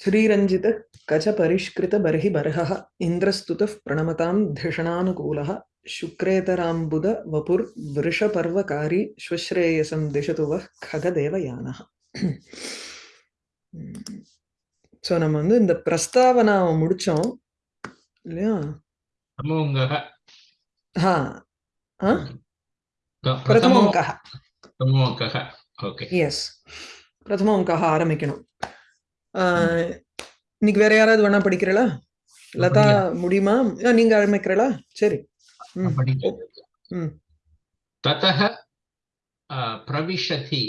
श्रीरञ्जित कच परिष्कृत बर्हि बर्हः इन्द्रस्तुतः प्रणमतां धिषणानुकूलः शुक्रेतराम्बुद वपुर्वृषपर्वकारी श्वश्रेयसं दिशतु वः खगदेवयानः ஸோ நம்ம வந்து இந்த பிரஸ்தாவனாவை முடிச்சோம் இல்லையா प्रथमोऽङ्गः ஆ ஆ ग- பிரதம प्रथमो அங்கः प्रथमोऽङ्कः ओके எஸ் பிரதம அங்கः ஆரம்பிக்கணும் ஆ, இன்னைக்கு வேற யாராவது வேணா படிக்கிறீங்களா லதா முடியுமா ஆ, நீங்க ஆரம்பிக்கிறீங்களா சரி ம் படிக்கிறேன். ம் ततः अ, प्रविशति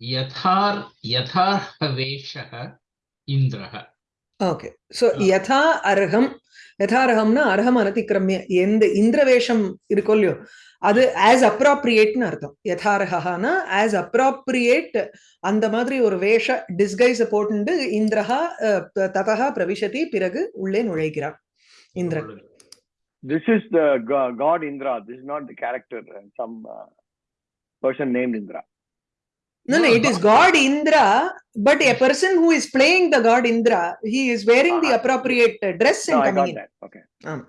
यथार् यथार्हवेषः इन्द्रः ஓகே ஸோ யதா அர்ஹம் யதா அர்ஹம்னா அர்ஹம் அனதிக்கிரமிய எந்த இந்திரவேஷம் இருக்கோ இல்லையோ அது ஆஸ் அப்ராப்ரியேட்னு அர்த்தம் யதார்ஹானா ஆஸ் அப்ராப்ரியேட் அந்த மாதிரி ஒரு வேஷ டிஸ்கைஸ போட்டுண்டு இந்திரஹா அஹ், த- ததஹா பிரவிஷதி பிறகு உள்ளே நுழைகிறார் Indran This is the go- god Indra. This is not the character. uh, Some uh, person named Indra. No, no, no it is God Indra, but a person who is playing the God Indra, he is wearing uh -huh. the appropriate dress and no, coming I got in. That. Okay. Um.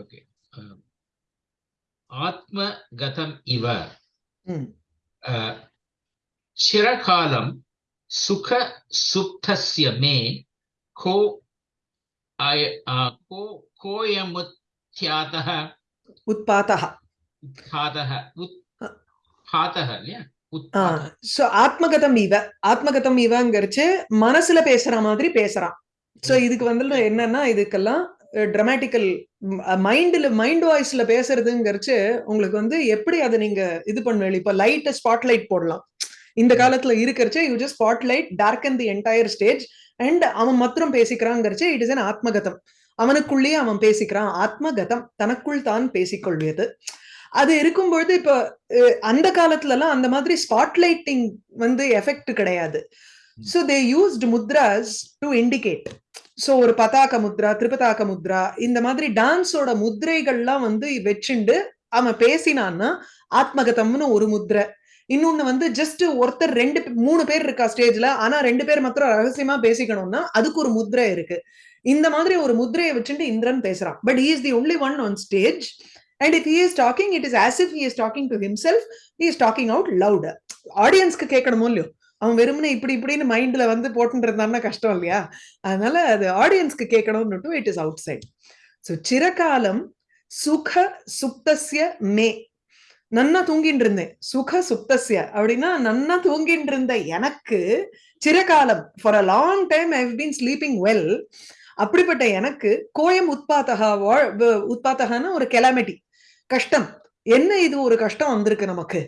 Okay. Um, Atma Gatam Iva. hmm. Uh, Chirakalam Sukha Suptasya Me Ko I uh, Ko Koyamutyataha Utpataha Utpataha Ut ஹாத்தக சோ ஆத்மகதம் இவ ஆத்மகதம் இவங்கிறச்சு மனசுல பேசுற மாதிரி பேசுறான். So இதுக்கு வந்து என்னன்னா இதுக்கெல்லாம் ட்ரமாட்டிக்கல் மைண்ட்ல மைண்ட் வாய்ஸ்ல பேசுறதுங்கிறச்சு உங்களுக்கு வந்து எப்படி அதை நீங்க இது பண்ணுவீங்க? இப்ப லைட் ஸ்பாட்லைட் போடலாம். இந்த காலத்துல இருக்கிறச்சு you just spotlight dark and the entire stage and அவன் மாத்திரம் பேசிக்கிறாங்கிறச்சு இட் இஸ் அன் ஆத்மகதம். அவனுக்குள்ளேயே அவன் பேசிக்கிறான். ஆத்மகதம் தனக்குள் தான் பேசிக்கொள்வியது அது இருக்கும்பொழுது இப்ப அந்த காலத்துல எல்லாம் அந்த மாதிரி ஸ்பாட்லைட்டிங் வந்து எஃபெக்ட் கிடையாது. So they used mudras to indicate so ஒரு பதாக்க முத்ரா திரிபதாக்க முத்ரா இந்த மாதிரி டான்ஸோட முத்ரைகள்லாம் வந்து வச்சுண்டு அவன் பேசினான்னா ஆத்மகதம்னு ஒரு முத்ரை. இன்னொன்னு வந்து ஜஸ்ட் ஒருத்தர் ரெண்டு மூணு பேர் இருக்கா ஸ்டேஜ்ல ஆனா ரெண்டு பேர் மாத்திரம் ரகசியமா பேசிக்கணும்னா அதுக்கு ஒரு முத்ரை இருக்கு. இந்த மாதிரி ஒரு முத்ரையை வச்சுட்டு இந்திரன் பேசுறான். But is the only one on stage and if he is talking it is as if he is talking to himself. He is talking out loud ஆடியன்ஸ்க்கு கேட்கணுமோ இல்லையோ? அவன் வெறுமனே இப்படி இப்படின்னு மைண்ட்ல வந்து போட்டுட்டு இருந்தான்னா கஷ்டம் இல்லையா? அதனால அது ஆடியன்ஸ்க்கு கேட்கணும்னுட்டு it is outside so சிரகாலம் சுக சுப்தஸ்ய மே. நன்னா தூங்கிட்டு இருந்தேன் சுக சுப்தஸ்ய. அப்படின்னா நன்னா தூங்கிட்டு இருந்த எனக்கு சிரகாலம் for a long time I been sleeping well அப்படிப்பட்ட எனக்கு கோயம் உத்பாத்தகா வா- வ- ஒரு கெலாமிட்டி கஷ்டம். என்ன இது ஒரு கஷ்டம் வந்திருக்கு நமக்கு?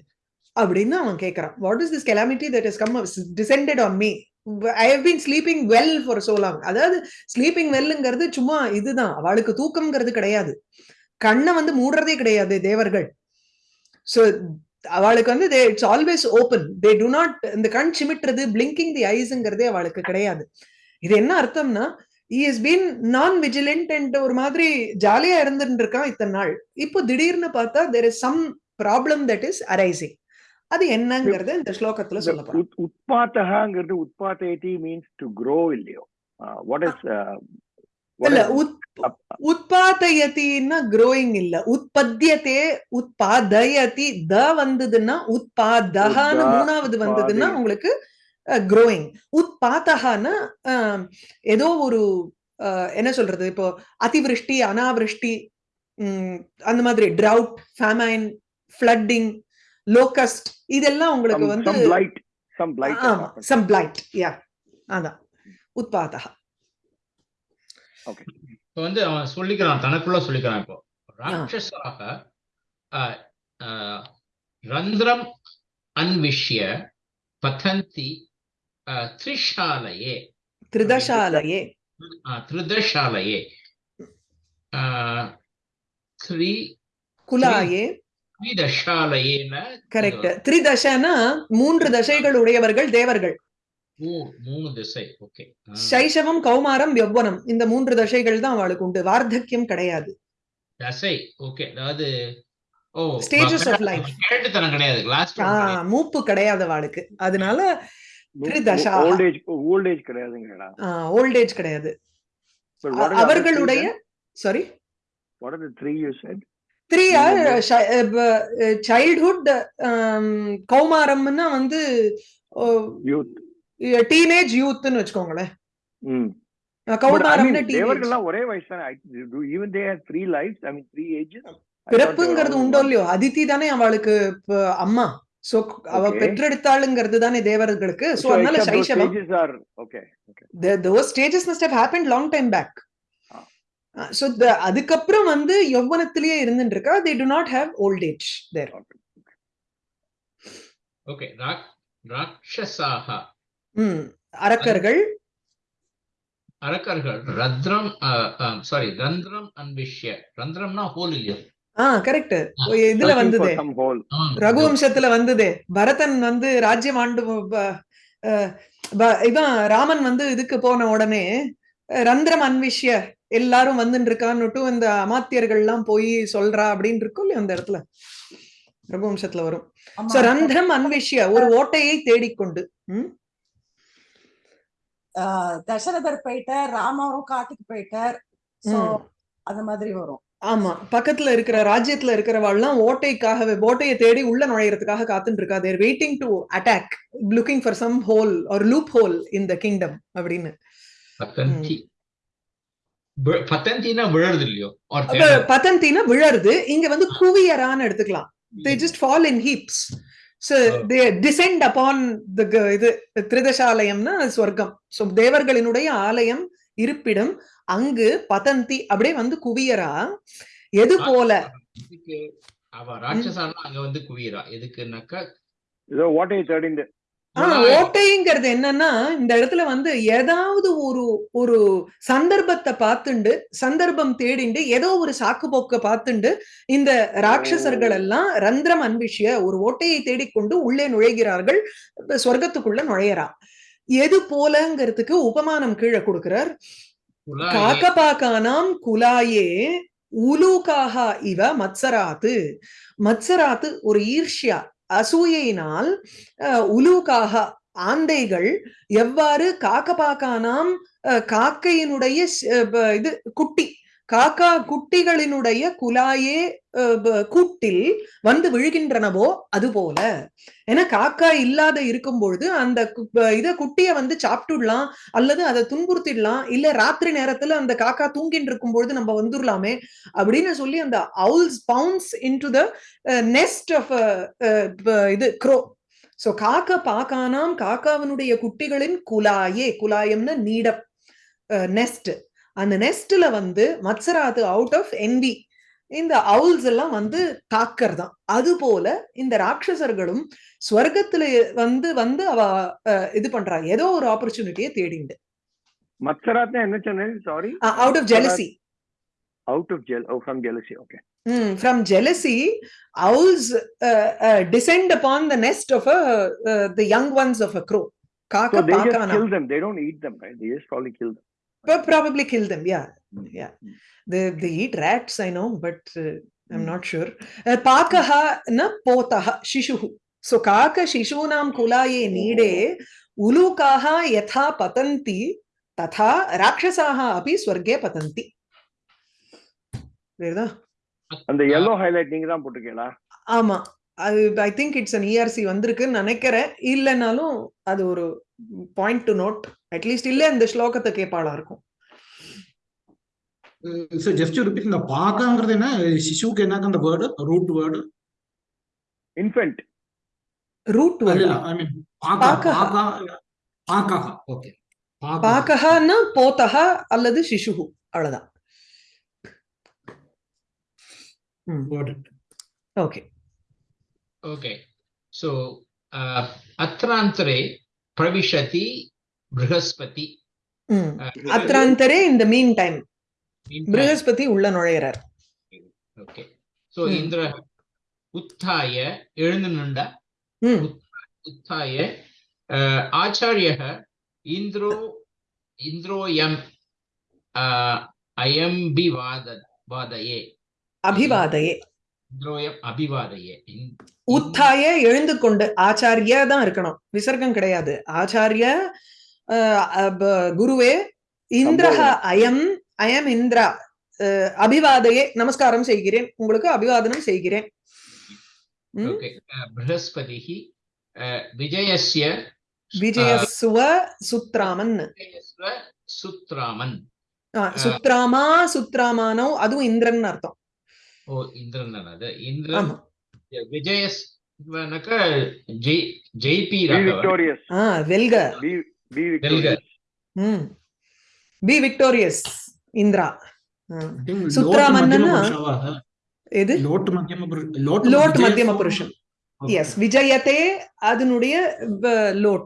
அப்படின்னு அவன் கேட்கறான் what is this calamity that is come descended on me I have been sleeping well for so long அதாவது ஸ்லீப்பிங் வெல்லுங்கிறது சும்மா இதுதான். அவளுக்கு தூக்கம்ங்கிறது கிடையாது. கண்ணை வந்து மூடுறதே கிடையாது தேவர்கள். ஸோ அவளுக்கு வந்து they it's always open they do not இந்த கண் சிமிட்டுறது பிளிங்கிங் தி ஐஸ்ங்கிறதே அவளுக்கு கிடையாது. இது என்ன அர்த்தம்னா he has been non vigilant and ஒரு மாதிரி ஜாலியா இருந்துட்டு இருக்கான் இத்தனை நாள். இப்போ திடீர்னு பார்த்தா there is some problem that is arising அது என்னங்கிறத இந்த ஸ்லோகத்துல சொல்ல utpatahaங்கிறது utpatayati means to grow இல்லையோ? Uh, what is uh, இல்ல up- உத்பாதயத்தின்னா growing இல்ல. உற்பத்தியத்தே உத்பாதயதி த வந்ததுன்னா உத்பாதகான்னு உத்பா- மூணாவது வந்ததுன்னா. உங்களுக்கு growing. உத்பாதகான்னா அஹ், ஏதோ ஒரு என்ன சொல்றது? இப்போ அதிவிருஷ்டி அனாவிருஷ்டி உம், அந்த மாதிரி drought famine flooding locust இதெல்லாம் உங்களுக்கு வந்து some blight some blight has ஆமா. happened. சம் பிளைட் யா அதான். உத்பாதகா இப்போ வந்து அவன் சொல்லிக்கிறான் தனக்குள்ள சொல்லிக்கிறான் இப்போ. அ, ரந்திரம் அன்விஷ்ய பதந்தி அ, திருதசாலயே அ, த்ரி குலாயே கரெக்ட். திரிதசனா மூன்று தசைகள் உடையவர்கள் தேவர்கள். ஓ மூணு திசை. ஓகே. சைஷவம் கௌமாரம் யௌவனம். இந்த மூன்று தசைகள் தான் அவளுக்கு உண்டு. வார்த்தக்கியம் கிடையாது. தசை. ஓகே. அதாவது of life. கேட்டுத்தனம் கிடையாது. மூப்பு கிடையாது அவளுக்கு. அதனால திரிதசா. ஓல்ட் ஏஜ் ஓல்ட் ஏஜ் கிடையாதுங்கடா ஓல்ட் ஏஜ் கிடையாது அவர்களுடைய? Sorry What are the three you said? Three are. Childhood கௌமாரம்னா வந்து Youth. டீனேஜ் யூத்னு வச்சுக்கோங்களேன் Mm. கௌமாரம்னா தேவர்கள்லாம் ஒரே வயசு தானே I mean three ages I thought they were பிறப்புங்கிறது உண்டோ. இல்லையோ அதித்தி தானே அவளுக்கு அம்மா சோ அவ. பெற்றெடுத்தாளுங்கிறது தானே தேவர்களுக்கு. சோ so அதனால சைஷவம் must have happened long time back. Ah. So அதுக்கப்புறம் வந்து யௌவனத்திலேயே இருந்துட்டு இருக்கா they do not have old age there. Okay okay ராட்சசாக ம் அரக்கர்கள் அரக்கர்கள் ரத்ரம் சாரி ரந்திரம் அன்விஷ்ய ரந்திரம்னா ஹோல் இல்லையா ஆ கரெக்ட் இதுல வந்ததே. ரகுவம்சத்துல வந்ததே. பரதன் வந்து ராஜ்யம் ஆண்டு இவன் ராமன் வந்து இதுக்கு போன உடனே ரந்திரம் அன்விஷ்ய எல்லாரும் வந்துட்டு இருக்கான்னுட்டு இந்த அமாத்தியர்கள் எல்லாம் போய் சொல்றா அப்படின்னு இருக்கும் இல்லையா அந்த இடத்துல? ரகுவம்சத்துல வரும். சோ ரந்திரம் அன்விஷ்ய ஒரு ஓட்டையை தேடிக்கொண்டு? ஆஹ் தசரதர் போயிட்டார் ராமரும் காட்டுக்கு போயிட்டார். அந்த மாதிரி வரும். ஆமா பக்கத்துல இருக்கிற ராஜ்யத்துல இருக்கிறவாள்லாம் ஓட்டைக்காகவே ஓட்டையை தேடி உள்ள நுழையறதுக்காக காத்துட்டு இருக்கா they're waiting to attack looking for some hole ஒரு loop whole in the kingdom அப்படின்னு பத்தந்தினா விழறது இல்லையோ? விழருது இங்க வந்து குவியரான்னு எடுத்துக்கலாம். They just fall in heaps so they descend upon the இது திரிதசாலயம்னா ஸ்வர்க்கம் ஸோ தேவர்களினுடைய ஆலயம் இருப்பிடம் அங்கு பதந்தி அப்படியே வந்து குவியரா எது போல? அவ ராட்சசானா அங்க வந்து குவியறா. எதுக்குன்னாக்கா ஏதோ ஓட்டையை தேடிந்து ஓட்டைங்கிறது என்னன்னா இந்த இடத்துல வந்து ஏதாவது ஒரு ஒரு சந்தர்ப்பத்தை பார்த்துண்டு சந்தர்ப்பம் தேடிண்டு ஏதோ ஒரு சாக்கு போக்க பார்த்துண்டு இந்த ராட்சசர்கள் எல்லாம் ரந்திரம் அன்பிஷிய ஒரு ஓட்டையை தேடிக்கொண்டு உள்ளே நுழைகிறார்கள். சொர்க்கத்துக்குள்ள நுழையறா. எது போலங்கிறதுக்கு உபமானம் கீழே கொடுக்கிறார். காக்கபாக்கானாம் குலாயே உலூகாக இவ மத்சராத்து. மத்சராத்து ஒரு ஈர்ஷ்யா. அசூயையினால் உலூகாக ஆந்தைகள் எவ்வாறு காக்கபாக்கானாம் காக்கையினுடைய இது குட்டி காக்கா குட்டிகளினுடைய குலாயே அஹ், கூட்டில் வந்து விழுகின்றனவோ அது போல ஏன்னா காக்கா இல்லாத இருக்கும் பொழுது அந்த கு- ப- இத குட்டிய வந்து சாப்பிட்டுடலாம் அல்லது அதை துன்புறுத்திடலாம் இல்ல ராத்திரி நேரத்துல அந்த காக்கா தூங்கிட்டு இருக்கும் பொழுது நம்ம வந்துடலாமே அப்படின்னு சொல்லி அந்த owls pounce into the nest of இது க்ரோ சோ காக்கா பாக்கானாம் காக்காவினுடைய குட்டிகளின் குலாயே குலாயம்னா நீடம் நெஸ்ட் அந்த நெஸ்ட்ல வந்து மத்சராது அவுட் ஆஃப் envy இந்த அவுல்ஸ் எல்லாம் வந்து தாக்கறதாம் அது போல இந்த ராட்சசர்களும் ஸ்வர்க்கத்துல வந்து வந்து அவ இது பண்றா ஏதோ ஒரு ஆப்பர்ச்சுனிட்டியை தேடிண்டு. மத்சராத்னா என்ன சொன்னேன்? Sorry out of jealousy out of jeal oh from jealousy okay from jealousy, owls uh, uh, descend upon the nest of a, uh, the young ones of a crow. So Kaka they just pakana. kill them. They don't eat probably kill them yeah yeah they they eat rats i know but uh, i'm not sure pakaha na potaha shishuhu so kaka shishunam kulaye nide ulukaha yatha patanti tatha rakshasaaha api swarge patanti வேறதா அந்த yellow highlight நீங்க தான் போட்டுக்கீங்களா ஆமா I think it's an ERC வந்திருக்குன்னு நினைக்கிறேன் இல்லைனாலும் அது ஒரு பாயிண்ட் டு நோட் அட்லீஸ்ட் இல்ல இந்த ஸ்லோகத்துக்கு கேப்பாளா இருக்கும். சோ ஜஸ்ட் ரிப்பீட் இந்த பாகாங்கிறது என்ன? சிசுக்கு என்னக்கு அந்த word root word infant root word I mean பாகா பாகா ஓகே பாகஹனா போதஹா அல்லது சிசுஹு அவ்வளவுதான். ஓகே ஓகே சோ அத்ராந்தரே பிரவிஷதி ப்ரஹஸ்பதி ம் அத்ராந்தரே இந்த மீன் டைம் Meantime- ப்ரஹஸ்பதி உள்ள நுழையிறார் ஓகே சோ ம். இந்திர உத்தாய எழுந்து நின்ற ம் उत्थाय अ, आचार्यः इन्द्रो इन्द्रोऽयम् अ, अयं वाद वादये அபிவாதயே இந்திரோயம் அபிவாதையே இந்- உத்தாய எழுந்து கொண்டு ஆச்சாரிய தான் இருக்கணும். விசர்க்கம் கிடையாது. ஆச்சாரிய குருவே இந்திரஹ. அயம் அயம் இந்திரா அபிவாதையே நமஸ்காரம் செய்கிறேன். உங்களுக்கு அபிவாதனம் செய்கிறேன். அஹ், விஜயஸ்ய சுத்ராமன். விஜயஸ்வ சுத்ராமன். ஆ, சுத்ராமா சுத்ராமானோ அதுவும் இந்திரன் அர்த்தம். ஓ இந்திரன் அது. இந்திரன் விஜயஸ் ஜெய்பி. ஆ வெல்க. ம். Be victorious Indra. மத்தியம புருஷாவா? எது? மத்தியம லோட் மத்தியம புருஷன். எஸ் விஜயத்தே அதனுடைய லோட்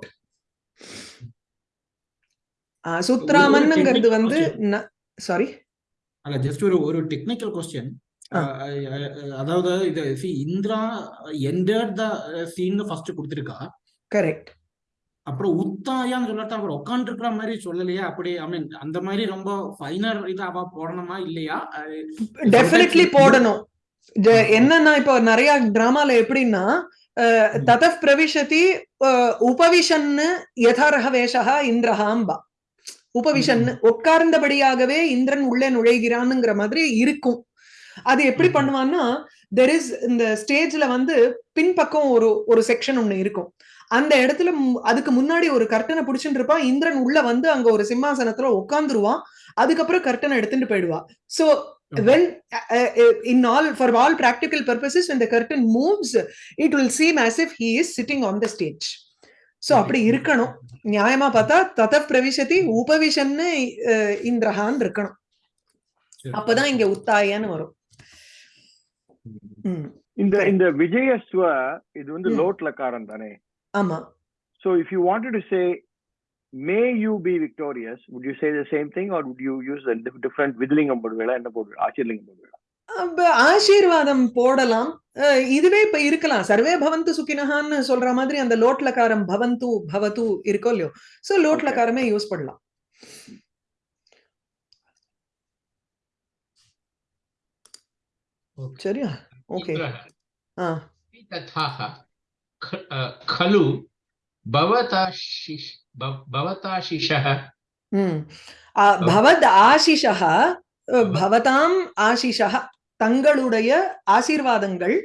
ஆ, சுத்ராமன்ங்கிறது வந்து சாரி ஜஸ்ட் ஒரு ஒரு டெக்னிக்கல் கொஸ்டின். அதாவது இது see Indra entered the scene first கொடுத்திருக்கா. Correct அப்புறம் உத்தாயான்னு சொல்லட்டா அவர் உட்காந்துருக்கிற மாதிரி சொல்லலையா அப்படி ஐ மீன் அந்த மாதிரி ரொம்ப ஃபைனர் இது அவ போடணுமா இல்லையா? டெஃபினெட்லி போடணும். என்னன்னா இப்போ நிறைய டிராமால எப்படின்னா. ததப் பிரவிஷதி உபவிஷன்னு யதாரக வேஷா இந்திரஹாம்பா. உபவிஷன் உட்கார்ந்தபடியாகவே இந்திரன் உள்ளே நுழைகிறான்ங்கிற மாதிரி இருக்கும். அது எப்படி. பண்ணுவான்னா தெர் இஸ் இந்த ஸ்டேஜ்ல வந்து பின்பக்கம் ஒரு ஒரு செக்ஷன் ஒண்ணு இருக்கும். அந்த இடத்துல அதுக்கு முன்னாடி ஒரு கர்ட்டனை பிடிச்சிட்டு இருப்பான் இந்திரன் உள்ள வந்து அங்க ஒரு சிம்மாசனத்துல உட்காந்துருவான் அதுக்கப்புறம் கர்ட்டனை எடுத்துட்டு போயிடுவா. So when uh, in all for all practical purposes when the curtain moves it will seem as if he is sitting on the stage. அப்படி இருக்கணும். நியாயமா பார்த்தா தத பிரவிசதி உபவிஷன்னு இந்திரஹான் இருக்கணும். அப்பதான் இங்க உத்தாயன்னு வரும். ம், Correct. the Vijayaswa, இது வந்து Hmm. லோட் லக்காரம் தானே? ஆமா. You wanted to say, may you be victorious, would you say the same thing or would you use a dif- different vidlingam போடுவேளா? என்ன போடுவேளா ஆச்சரியலிங்கம் அப்ப ஆசீர்வாதம் போடலாம். இதுவே இப்ப இருக்கலாம். சர்வே பவந்து சுக்கினஹான்னு சொல்ற மாதிரி அந்த லோட்லகாரம் பவந்து பவத்து இருக்கோ இல்லையோ? சோ லோட்லகாரமே யூஸ் பண்ணலாம். சரியா? ஓகே இந்திரः ஆ तथाः ख- अ, खलु भवताशिष भव- भवताशिषः ம். ஆ, பவத் ஆசிஷः அ, பவதாம் ஆசிஷः தங்களுடைய ஆசீர்வாதங்கள்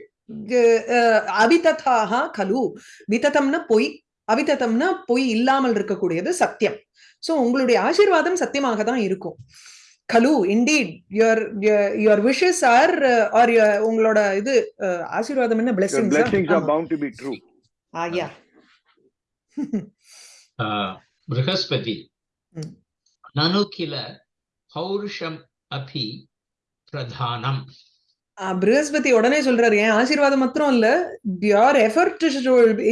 அ, அ, அவிததாக கலு விததம்னா பொய் அவிததம்னா பொய் இல்லாமல் இருக்கக்கூடியது சத்தியம் சோ உங்களுடைய ஆசீர்வாதம் சத்தியமாக தான் இருக்கும் Kalu, indeed, your your, your wishes are uh, or your ungloda idu uh, ashirvadam enna blessings. Your blessings are bound to be true. Ah, yeah. uh, Brihaspati. Hmm. Nanu kila பௌருஷம் அபி பிரதானம் பிருகஸ்பதி உடனே சொல்றாரு ஏன் ஆசீர்வாதம் மாத்திரம் இல்ல pure effort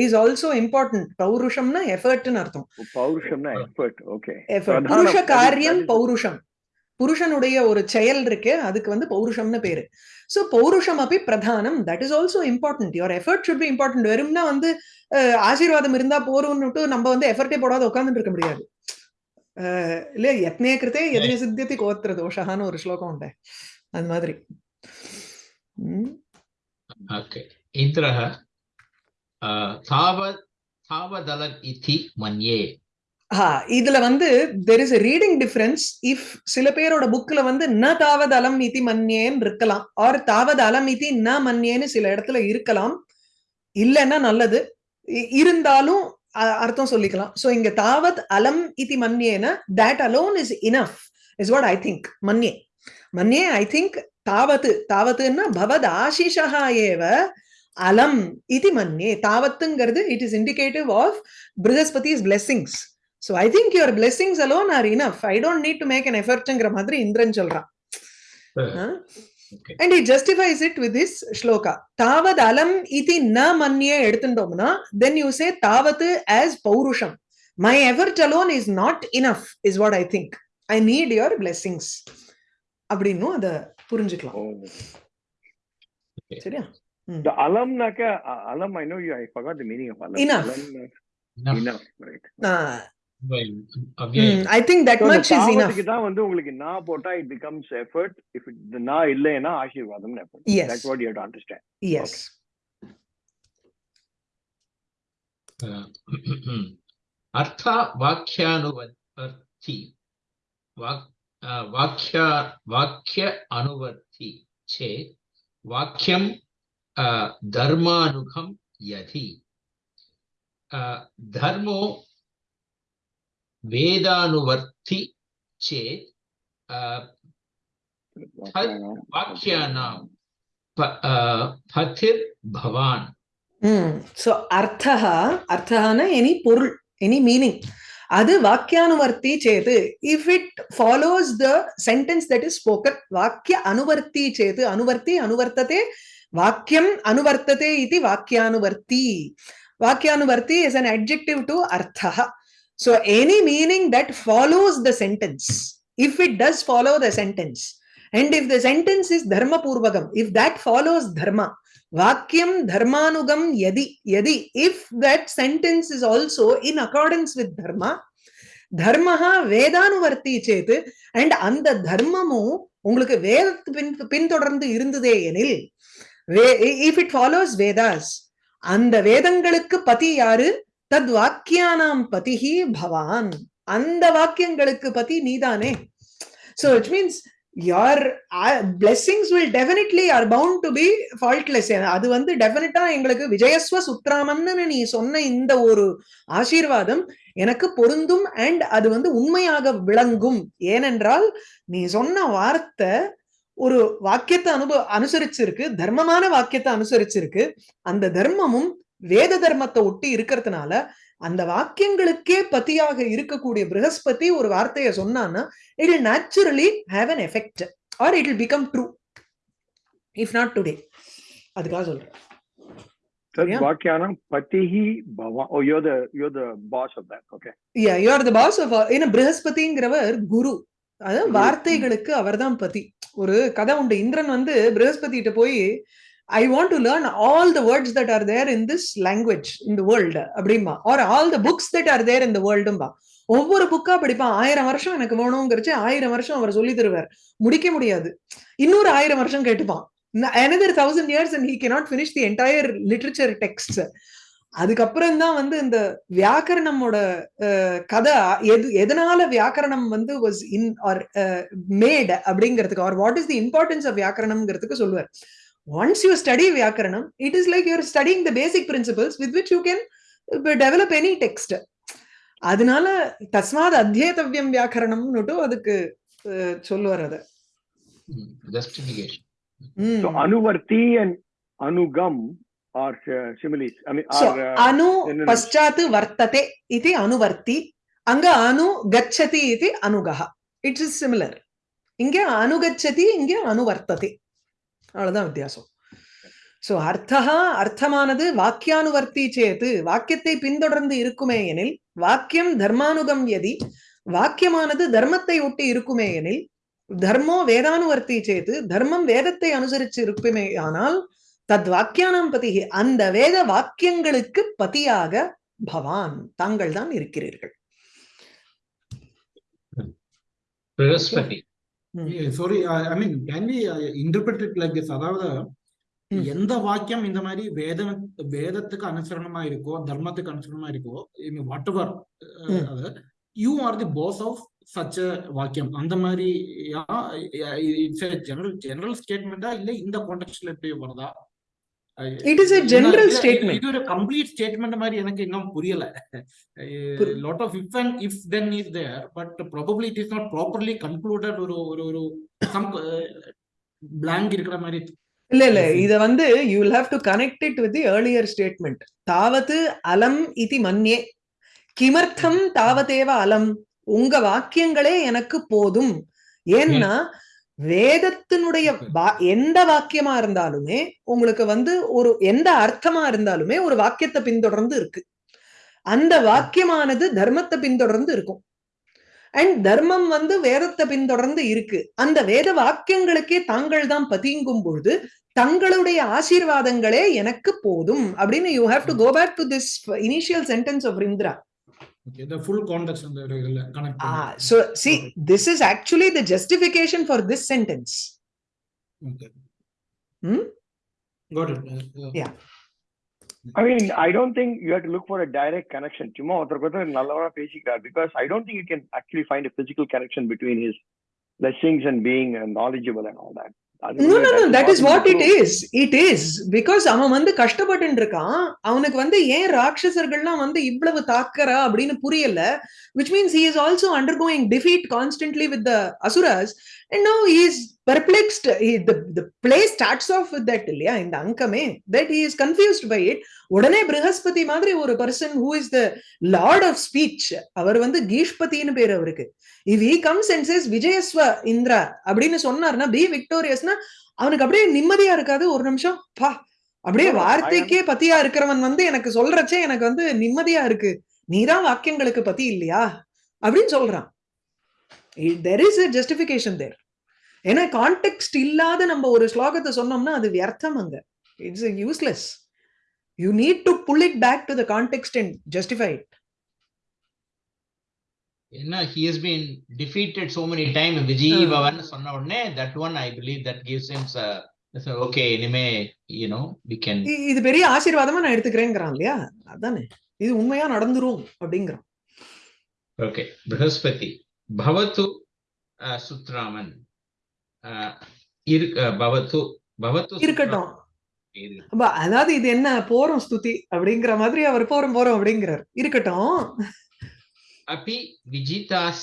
is also important பௌருஷம்னா எஃபர்ட்னு அர்த்தம் பௌருஷம்னா எஃபர்ட் ஓகே எஃபர்ட் புருஷ காரியம் பௌருஷம் புருஷனுடைய ஒரு செயல் இருக்கு அதுக்கு வந்து பௌருஷம்னு பேரு. ஸோ பௌருஷம் அப்படி பிரதானம். That is also important your effort should be important வெறும்னா வந்து ஆசீர்வாதம் இருந்தா போறோம்னுட்டு நம்ம வந்து எஃபர்ட்டே போடாத உட்காந்துட்டு இருக்க முடியாது. இல்லையா? யத்னே கிருத்தே எதினே சித்தியத்தை கோத்திர தோஷகான்னு ஒரு ஸ்லோகம் உண்டு. அது மாதிரி. இந்திரஹ தாவதலன் இத்தி மன்யே. இதுல வந்து there is reading difference if சில பேரோட புக்ல வந்து ந தாவது அலம் இதி மன்யேன்னு இருக்கலாம் ஆர் தாவது அலம் இதி ந மன்யேன்னு சில இடத்துல இருக்கலாம். இல்லைன்னா நல்லது. இருந்தாலும் அர்த்தம் சொல்லிக்கலாம். ஸோ இங்க தாவத் அலம் இதி மன்யேனா that alone is enough is what I think மன்யே. மன்யே ஐ திங்க் தாவத்து. தாவத்துன்னா பவத் ஆஷிஷா ஏவ அலம் இது மன்யே. தாவத்துங்கிறது it is indicative of Brihaspati is blessings so I think your blessings alone are enough I don't need to make an எஃபர்ட்ங்கிற மாதிரி இந்திரன் சொல்றான். And he justifies it with this shloka தாவத் அலம் இதி ந மன்யே எடுத்துட்டோம்னா தென் யூ சே தாவத் as பௌருஷம் my effort alone is not enough is what I think I need your blessings அப்படின்னும் அதை புரிஞ்சுக்கலாம். சரியா The alam naka, uh, alam, I know you, I forgot the meaning of alam. Enough. Alam, uh, Enough. enough, right. அவ்யயம் I think that So, இந்த much is enough தாவத்துக்கு தான் வந்து உங்களுக்கு நா போட்டா இட் பிகம்ஸ் எஃபர்ட் இஃப் இந்த நா இல்லைன்னா ஆசீர்வாதம் effort Yes. That's what you have to understand yes अर्थ वाक्यानुवर्ति वाक् अ, वाक्य वाक्य अनुवर्ति चेत् वाक्यं अ, धर्मानुगं यदि अ, धर्मो वेदानुवर्ति चेत् अ, वाक्यानां प- अ, पथिर्भवान् சோ அர்த்தா அர்த்தஹான எனி பொருள் எனி மீனிங் அது வாக்கியானுவர்த்தி Setu if it follows the sentence that is spoken வாக்கிய அனுவர்த்தி சேது அனுவர்த்தி அனுவர்த்ததே வாக்கியம் அனுவர்த்ததே இது வாக்கியானுவர்த்தி வாக்கியானுவர்த்தி இஸ் an adjective to அர்த்தः so any meaning that follows the sentence if it does follow the sentence and if the sentence is dharma purvagam if that follows dharma vakyam dharmanugam yadi yadi if that sentence is also in accordance with dharma தர்மஹா வேதானுவர்த்தி சேத்து and அந்த தர்மமும் உங்களுக்கு வேதத்து பின் பின்தொடர்ந்து இருந்ததே எனில் if it follows Vedas அந்த வேதங்களுக்கு பதி யாரு தத் வாக்கியானாம் பதிஹி பவான். அந்த வாக்கியங்களுக்கு பதி நீதானே. So it means your blessings will definitely are bound to be faultless அது வந்து டெஃபினட்டா எங்களுக்கு விஜயஸ்வ சுத்ராமன்னு நீ சொன்ன இந்த ஒரு ஆசீர்வாதம் எனக்கு பொருந்தும் அண்ட் அது வந்து உண்மையாக விளங்கும். ஏனென்றால் நீ சொன்ன வார்த்தை ஒரு வாக்கியத்தை அனுபவ அனுசரிச்சிருக்கு தர்மமான வாக்கியத்தை அனுசரிச்சிருக்கு. அந்த தர்மமும் வேத தர்மத்தை ஒட்டி இருக்கிறதுனால அந்த வாக்கியங்களுக்கே பத்தியாக இருக்கக்கூடிய பிரகஸ்பதி ஒரு வார்த்தையை சொன்னான்னா it will naturally have an effect or it will become true. If not today. அதுக்காக சொல்றேன். வாக்கியானம் பதிஹி பவா ஓ you the you the boss of that okay of ஏன்னா பிரகஸ்பதிங்கிறவர் குரு. அதாவது. வார்த்தைகளுக்கு அவர்தான் பதி. ஒரு கதை உண்டு. இந்திரன் வந்து பிரகஸ்பதிட்ட போய் I want to learn all the words that are there in this language in the world அப்படிம்பா. Or all the books that are there in the வேர்ல்டும்பா ஒவ்வொரு புக்கா படிப்பான். ஆயிரம் வருஷம் எனக்கு வேணுங்கிறச்சு ஆயிரம் வருஷம் அவர் சொல்லி தருவார். முடிக்க முடியாது. இன்னொரு ஆயிரம் வருஷம் கேட்டுப்பான். Another thousand years and he cannot finish the entire literature text அதுக்கப்புறம் தான் வந்து இந்த வியாக்கரணமோட அஹ், கதை எது எதனால வியாக்கரணம் வந்து வாஸ் இன் ஆர் மேட் அப்படிங்கிறதுக்கு or what is the importance of வியாக்கரணம்ங்கிறதுக்கு சொல்லுவார். ஒன்ஸ் யூ ஸ்டடி வியாக்கரணம் it is like you're studying the basic principles with which you can develop any text அதனால தஸ்மாத் அத்தியேதவ்யம் வியாக்கரணம்னுட்டு அதுக்கு சொல்லுவார் அதை justification. ம். So anuvarti and anugam are similes. I mean, So, are uh, அனு. பశ్చాத் வர்த்ததே இது அனுவர்த்தி அங்க அனு கச்சதி இது அனுகஹ இட்ஸ் இஸ் சிமிலர் இங்க அனுகச்சதி இங்க அனுவர்த்ததே அவ்வளவுதான் வித்தியாசம் சோ அர்த்தா அர்த்தமானது வாக்கியானுவர்த்தி சேத்து வாக்கியத்தை பின்தொடர்ந்து இருக்குமே எனில் வாக்கியம் தர்மானுகம் எதி வாக்கியமானது தர்மத்தை ஒட்டி இருக்குமே எனில் தர்மோ வேதானுவர்த்தி சேத்து தர்மம் வேதத்தை அனுசரிச்சு இருக்குமே ஆனால் தத் வாக்கியானாம் பதி அந்த வேத வாக்கியங்களுக்கு பதியாக பவான் தாங்கள் தான் இருக்கிறீர்கள் sorry I mean can we interpret it like this அதாவது ம். எந்த வாக்கியம் இந்த மாதிரி வேத வேதத்துக்கு அனுசரணமா இருக்கோ தர்மத்துக்கு அனுசரணமா இருக்கோ வாட் எவர் ம். அது you are the boss of such வாக்கியம் அந்த மாதிரி இட்ஸ் ஜெனரல் ஜெனரல் ஸ்டேட்மெண்டா இல்ல இந்த கான்டெக்ட்ல எப்படி வருதா It is a general statement. இது ஒரு கம்ப்ளீட் ஸ்டேட்மெண்ட் மாதிரி எனக்கு இன்னும் புரியல. புரி- lot of if and if then is there but probably it is not properly concluded ஒரு ஒரு ஒரு சம் பிளாங்க் இருக்கிற மாதிரி. இல்ல இல்ல. இத வந்து you will have to connect it with earlier statement தாவது அலம் இதி மன்யே கிமர்த்தம் தாவதேவ அலம். உங்க வாக்கியங்களே எனக்கு போதும். ஏன்னா வேதத்தினுடைய எந்த வாக்கியமா இருந்தாலுமே உங்களுக்கு வந்து ஒரு எந்த அர்த்தமா இருந்தாலுமே ஒரு வாக்கியத்தை பின்தொடர்ந்து இருக்கு. அந்த வாக்கியமானது தர்மத்தை பின்தொடர்ந்து இருக்கும். அண்ட் தர்மம் வந்து வேதத்தை பின்தொடர்ந்து இருக்கு. அந்த வேத வாக்கியங்களுக்கே தாங்கள் தான் பதிங்கும் பொழுது தங்களுடைய ஆசீர்வாதங்களே எனக்கு போதும் அப்படின்னு you have to go back to this initial sentence of Indra Okay, the full context the regular connect. Ah, so see, okay. this is actually the justification for this sentence. Okay. Hmm? Got it. Uh, uh yeah. I mean, I don't think you have to look for a direct connection. Chuma because I don't think you can actually find a physical connection between his blessings and being uh, knowledgeable and all that. That is impossible what to it prove. is. It is. Because அவன் வந்து கஷ்டப்பட்டு இருக்கான் அவனுக்கு வந்து ஏன் ராட்சசர்கள்லாம் வந்து இவ்வளவு தாக்கறா அப்படின்னு புரியல which means he is also undergoing defeat constantly with the asuras and now he is perplexed he, the, the play starts off with that இல்லையா இந்த அங்கமே that he is confused by it உடனே ப்ரஹஸ்பதி மாதிரி ஒரு person who is the lord of speech அவர் வந்து கீஷ்பதின்னு பேர் அவருக்கு if he comes and says விஜயஸ்வ Indra அப்படின்னு சொன்னார்னா பி விக்டோரியஸ்னா அவனுக்கு அப்படியே நிம்மதியா இருக்காது. ஒரு நிமிஷம் பா அப்படியே வார்த்தைக்கே பத்தியா இருக்கிறவன் வந்து எனக்கு சொல்றச்சே எனக்கு வந்து நிம்மதியா இருக்கு. நீதான் வாக்கியங்களுக்கு பத்தி இல்லையா? அப்படின்னு சொல்றான். There is a justification there ஏன்னா கான்டெக்ட் இல்லாத நம்ம ஒரு ஸ்லோகத்தை சொன்னோம்னா அது வியர்த்தம் அங்க. It's useless you need to pull it back to the context and justify it ஏன்னா he has been defeated so many time விஜய். பவன் சொன்ன உடனே I believe that gives him a- so, okay இனிமே know we can இ- இது பெரிய ஆசீர்வாதமா நான் எடுத்துக்கிறேங்கிறான் இல்லையா? அதானே. இது உண்மையா நடந்துரும் அப்படிங்கிறான். Okay. ப்ரஹஸ்பதி பவத்து சுத்ராமன். பவத்து பவத்து இருக்கட்டும். அதாவது இது என்ன? போறோம் ஸ்துதி அப்படிங்கிற மாதிரி அவர் போறோம் போறோம் அப்படிங்கிறார். இருக்கட்டும். अपि विजिताः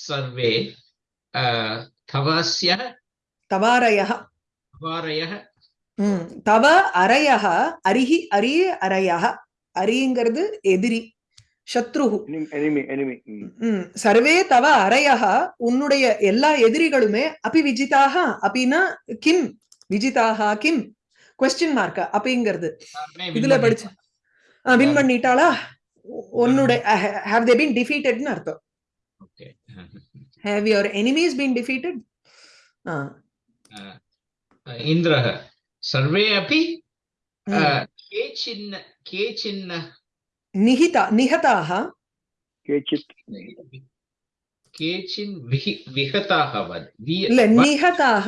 सर्वे uh, तवस्य தவாரயா अपारयः ம் தவ அரையக அரிஹி அரிய அரையக அரிங்கிறது எதிரி சத்ருஹு Enemy, enemy, enemy. Mm. ம் சர்வே தவ அரையக உன்னுடைய எல்லா எதிரிகளுமே அபி விஜிதாக அபினா கிம் விஜிதாக கிம் கொஸ்டின் மார்க் அப்பிங்கிறது எல்லாருமே இதுல win படிச்சு வின் பண்ணிட்டாளா onnude have they been defeated in artho okay have your enemies been defeated uh uh, indra sarve api ke uh, hmm. chinna nihita nihataah kechit kechin vihataah vad le nihataah விகதாக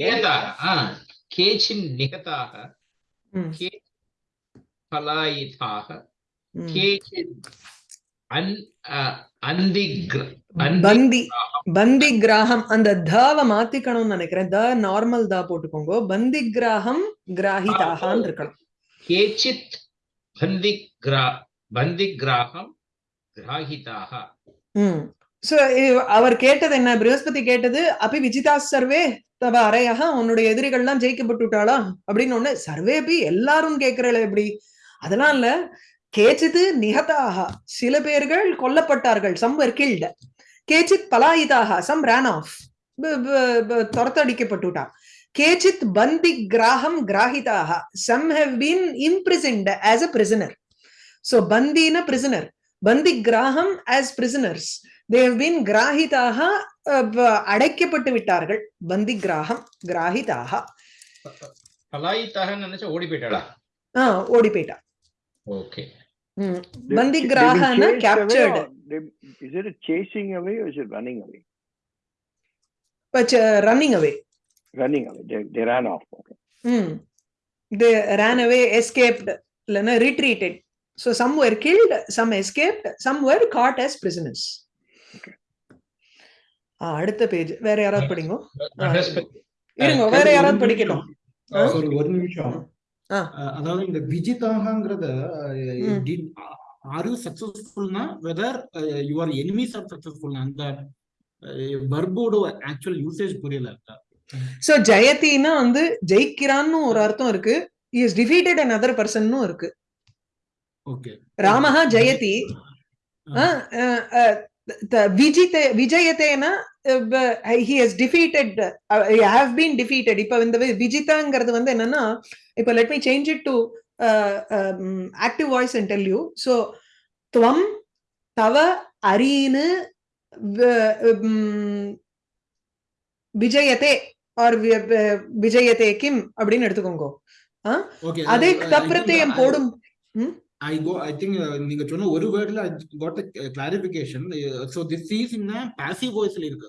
வத் ah kechin nihataah hmm. ke பலாயிதாக பந்தி கிராகம் அந்த தாவ மாத்திக்கணும்னு நினைக்கிறேன். The normal தா போட்டுக்கோங்க. பந்தி கிராகம் கிராஹிதாகான் இருக்கணும். கேச்சித் பந்தி கிரா பந்தி கிராகம் கிராஹிதாக அவர் கேட்டது என்ன? பிருகஸ்பதி கேட்டது அப்படி விஜிதா சர்வே தவ அறையாக உன்னுடைய எதிரிகள்லாம் ஜெயிக்கப்பட்டுட்டாளா? அப்படின்னு ஒண்ணு சர்வே எல்லாரும் கேட்கிறல எப்படி? அதெல்லாம் இல்ல. கேச்சித்து நிகதாக சில பேர்கள் கொல்லப்பட்டார்கள். Some were killed. கேச்சித் பலாயிதாக சம் ran ஆஃப் துரத்தடிக்கப்பட்டுட்டா. கேச்சித் பந்தி கிராகம் கிராஹிதாக some have been imprisoned as a prisoner. So பந்தின prisoner. பந்தி கிராகம் prisoners. They have been கிராஹிதாக அடைக்கப்பட்டு விட்டார்கள். பந்தி கிராகம் கிராஹிதாக பலாயித்தாக நினைச்சா ஓடி போயிட்டாளா? ஆஹ் ஓடி போயிட்டா. Okay. They- been கிராகனா captured or they- Is it a chasing away or is it running away? Running away Running away. They, they ran off. Okay. ம் they ran away escaped இல்லைன்னா retreated so some were killed some escaped some were caught as prisoners ah, அடுத்த page வேற யாராவது படிங்க இருங்க வேற யாராவது? Sorry ஒரு நிமிஷம் அதாவது இந்த விஜிதாகங்கிறத ம். Are you சக்சஸ்ஃபுல்னா whether your enemies are successful அந்த வர்போட ஆக்சுவல் யூசேஜ் புரியல. சோ ஜெயத்தின்னா வந்து ஜெயிக்கிறான்னு ஒரு அர்த்தம் இருக்கு. இஸ் டிஃபீட்டட் அதர் பர்சன்னும் இருக்கு. ஓகே ராமஹா ஜெயதி விஜிதே விஜயத்தேனா he has defeated have been defeated இப்ப இந்த விஜிதாங்கிறது வந்து என்னன்னா இப்ப let me change it to active voice and tell you so துவம் தவ அரீனு வ- உம், விஜயத்தே ஆர் விஜயத்தே கிம் அப்படின்னு எடுத்துக்கோங்க. அதே தப்பிரத்தையும் போடும். ஐ கோ ஐ திங்க் நீங்க சொன்ன ஒரு வேர்ட்ல got clarification so this is in passive வாய்ஸ்ல இருக்கு.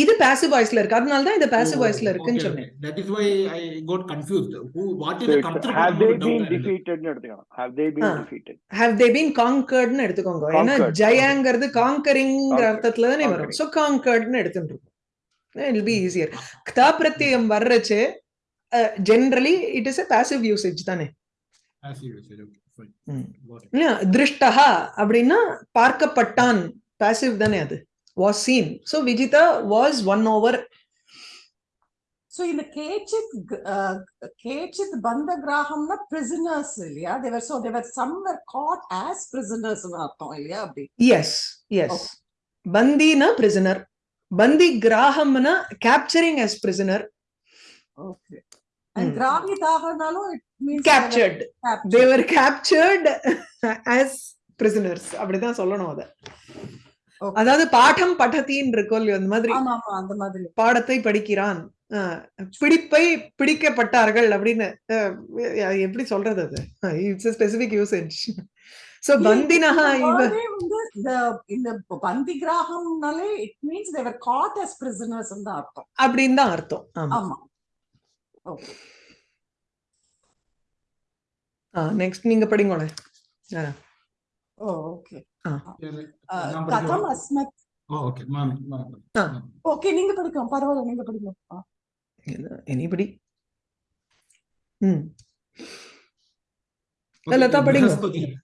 இது பாசிவ் வாய்ஸ்ல இருக்கு. அதனால தான் இது பாசிவ் வாய்ஸ்ல இருக்குன்னு சொன்னேன். That is why I got confused who what So இஸ் it's, have they been கர்த்தர் defeated? னு எடுத்துக்கலாம் have they been Ah. defeated? Have they been காங்கர்ட்னு எடுத்துக்கோங்க. ஏன்னா Conquered. ஜெயாங்கிறது Conquered. அர்த்தத்துல தானே வரும். சோ காங்கர்ட்னு எடுத்துட்டு இட் பி ஈஸியர் கதா பிரத்யம் வர்றச்சு generally it is a passive usage தானே. திருஷ்டஹா அப்படின்னா பார்க்கப்பட்டான். பாசிவ் தானே அது. Was seen so Vijitha was won over So in the Kechit, uh, Kechit Bandagraham prisoners, இல்லையா? They were so they were some were caught as prisoners னு அர்த்தம் இல்லையா அப்படி எஸ் எஸ் பந்தினா பிரிசனர் பந்தி கிராஹம்னா capturing as prisoner okay and Hmm. கிராகிதாகனாலும் it means captured they were captured as prisoners அப்படிதான் சொல்லணும் அத. Okay. அதாவது பாடம் படத்தின்னு இருக்கும் அந்த மாதிரி அந்த மாதிரி. பாடத்தை படிக்கிறான். பிடிப்பை பிடிக்கப்பட்டார்கள் அப்படின்னு எப்படி சொல்றது அது? இட்ஸ் ஸ்பெசிபிக் யூசேஜ் சோ பந்தினஹா இவ இந்த பந்தி கிராகம்னாலே it means were caught as prisoners னு தான் அர்த்தம். அப்படின்னு தான் அர்த்தம். ஆமா. ஆமா. ஓகே நெக்ஸ்ட் நீங்க படிங்களேன் ஆ, ஓ ஓகே கதம் படிக்கவா? அஸ்மத் ஓ ஓகே மேம் ஆ. ஓகே நீங்க படிக்கலாம் பரவாயில்ல நீங்க படிக்கலாம் ஆ. எனிபடி ம் லதா படிங்க.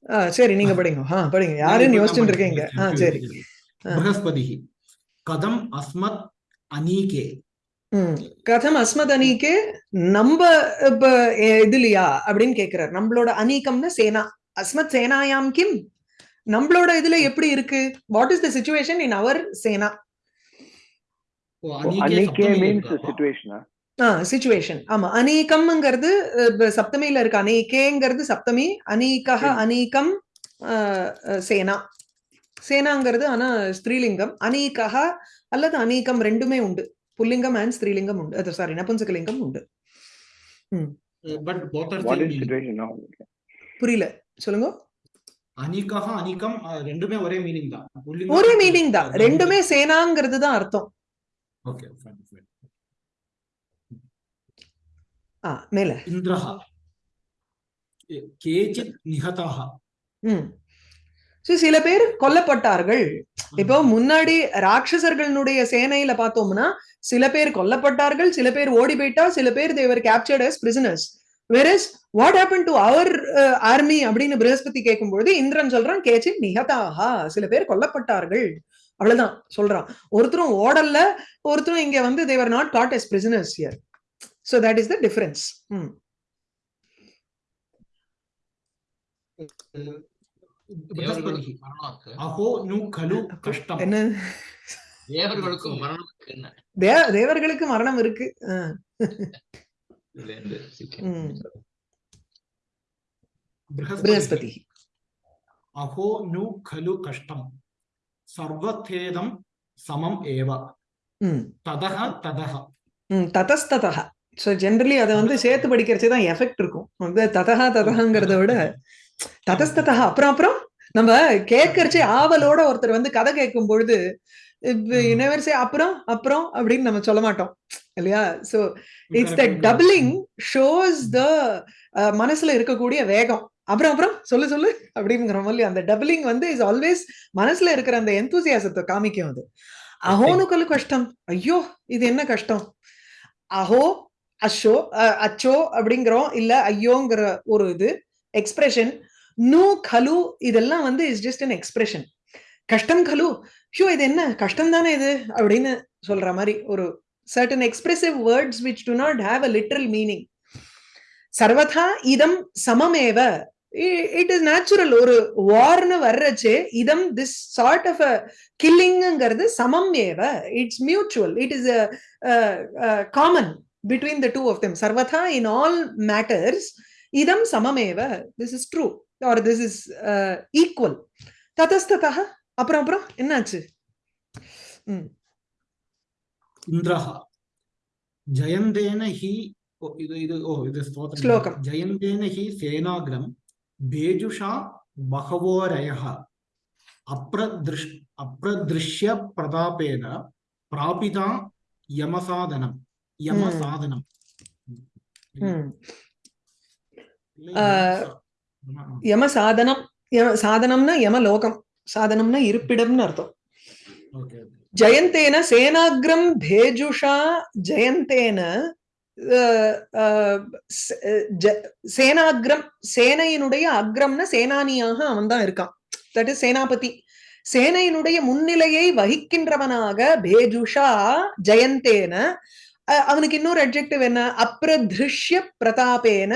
ஆ, சரி நீங்க படிங்க ஆ படிங்க யாருன்னு யோசிச்சுட்டு இருக்கீங்க ஆ சரி ஆ. बृहस्पतिः कथम् अस्मत् अनीके ம் கதம் அஸ்மத் அணிக்கு நம்ம இப்ப எ- இதுலயா அப்படின்னு கேக்குறாரு நம்மளோட அநீகம்னு சேனா அஸ்மத் சேனாயாம் கிம் நம்மளோட இதுல எப்படி இருக்கு? What is the situation in our Sena situation ஆமா அநீகம்ங்கிறது சப்தமியில இருக்கு. அநீகேங்கிறது சப்தமி அநீகஹ. அநீகம் சேனா. சேனாங்கிறது ஆனா ஸ்திரீலிங்கம். அநீகஹ அல்லது அநீகம் ரெண்டுமே உண்டு. புல்லிங்கம் அண்ட் ஸ்திரீலிங்கம் உண்டு. அது சாரி நபும்சகலிங்கம் உண்டு. புரியல. சொல்லுங்க. அனிகஹ அனிகம் ரெண்டுமே ஒரே மீனிங் தான். ஒரே மீனிங் தான். ரெண்டுமே சேனாங்கிறது தான் அர்த்தம். ஓகே ஆ மேல. இந்திரஹ. கேச்சித் நிஹதஹ. ம். சில பேர் கொல்லப்பட்டார்கள். இப்போ முன்னாடி ராட்சசர்களுடைய சேனையில பார்த்தோம்னா சில பேர் கொல்லப்பட்டார்கள் சில பேர் ஓடி போயிட்டா சில பேர் they were captured as prisoners. Versus what happen to our army அப்படின்னு பிருகஸ்பதி கேட்கும்போது இந்திரன் சொல்றான் கேச்சி நிகதாஹா சில பேர் கொல்லப்பட்டார்கள். அவ்வளவுதான் சொல்றான். ஒருத்தரும் ஓடல்ல ஒருத்தரும் இங்க வந்து they were not caught as prisoners here so that is the difference ம். என்ன? தேவர்களுக்கு மரணம் தேவர்களுக்கு மரணம் இருக்கு. ஆ. இதுல இருந்து ம். बृहस्पतिः பிரகஸ்பதி अहो नु खलु कष्टं सर्वथेदं समम् एव ம் ततः ततः ம் ததஸ்ததா ஸோ ஜென்ரலி அதை வந்து சேர்த்து படிக்கிறச்சே தான் எஃபெக்ட் இருக்கும் வந்து ததஹா ததஹங்கிறத விட ததஸ்ததா அப்புறம் அப்புறம் நம்ம கேட்கறச்சே ஆவலோட ஒருத்தர் வந்து கதை கேட்கும் பொழுது யூனிவர்ஸே அப்புறம் அப்புறம் அப்படின்னு நம்ம சொல்ல மாட்டோம். இல்லையா? So it's the doubling shows the மனசுல இருக்கக்கூடிய வேகம். அப்புறம் அப்புறம் சொல்லு சொல்லு அப்படிங்கிற மாதிரி அந்த டபுளிங் வந்து இஸ் ஆல்வேஸ் மனசுல இருக்கிற அந்த எந்தூசியாசத்தை காமிக்கும் அது. அஹோனுக்கல் கஷ்டம். ஐயோ இது என்ன கஷ்டம்? அஹோ அஷோ அச்சோ அப்படிங்கிறோம். இல்ல ஐயோங்கிற ஒரு இது எக்ஸ்பிரஷன் நூ கலு இதெல்லாம் வந்து இஸ் ஜஸ்ட் an எக்ஸ்பிரஷன் கஷ்டம் கலு. ஹியோ இது என்ன? கஷ்டம் தானே இது? அப்படின்னு சொல்ற மாதிரி ஒரு certain expressive words which do not have a literal meaning சர்வதா இதம் சமமேவ. இட் இஸ் நேச்சுரல் ஒரு வார்னு வர்றச்சே இதம் திஸ் சார்ட் ஆஃப் அ கில்லிங்கிறது சமம் ஏவ it's mutual it is common between the two of them சர்வதா இன் ஆல் மேட்டர்ஸ் இதம் சமமேவ. This is true or this is equal ததஸ்ததா அப்புறம் அப்புறம் என்னாச்சு? ம். இந்திரஹா. ஜயந்தேன ஹி இது இது ஓ இது ஸ்லோகம். ஜயந்தேன ஹி சேனாகிரம் பேஜுஷா பகவோரய அப்ரதிருஷ் அப்ரதிருஷ்ய பிரதாபேன பிராபிதா யமசாதனம். யமசாதனம். யமசாதனம் சாதனம்னா யமலோகம். சாதனம்னா இருப்பிடம்னு அர்த்தம். ஜெயந்தேன சேனாகிரம் பேஜுஷா ஜெயந்தேன சேனாகிரம் சேனையினுடைய அக்ரம்னா சேனானியாக அவன் தான் இருக்கான். That is senapati. சேனையினுடைய முன்னிலையை வகிக்கின்றவனாக பேஜுஷா ஜெயந்தேன. அவனுக்கு இன்னொரு அட்ஜெக்டிவ் என்ன? அப்ரதிருஷ்ய பிரதாபேன.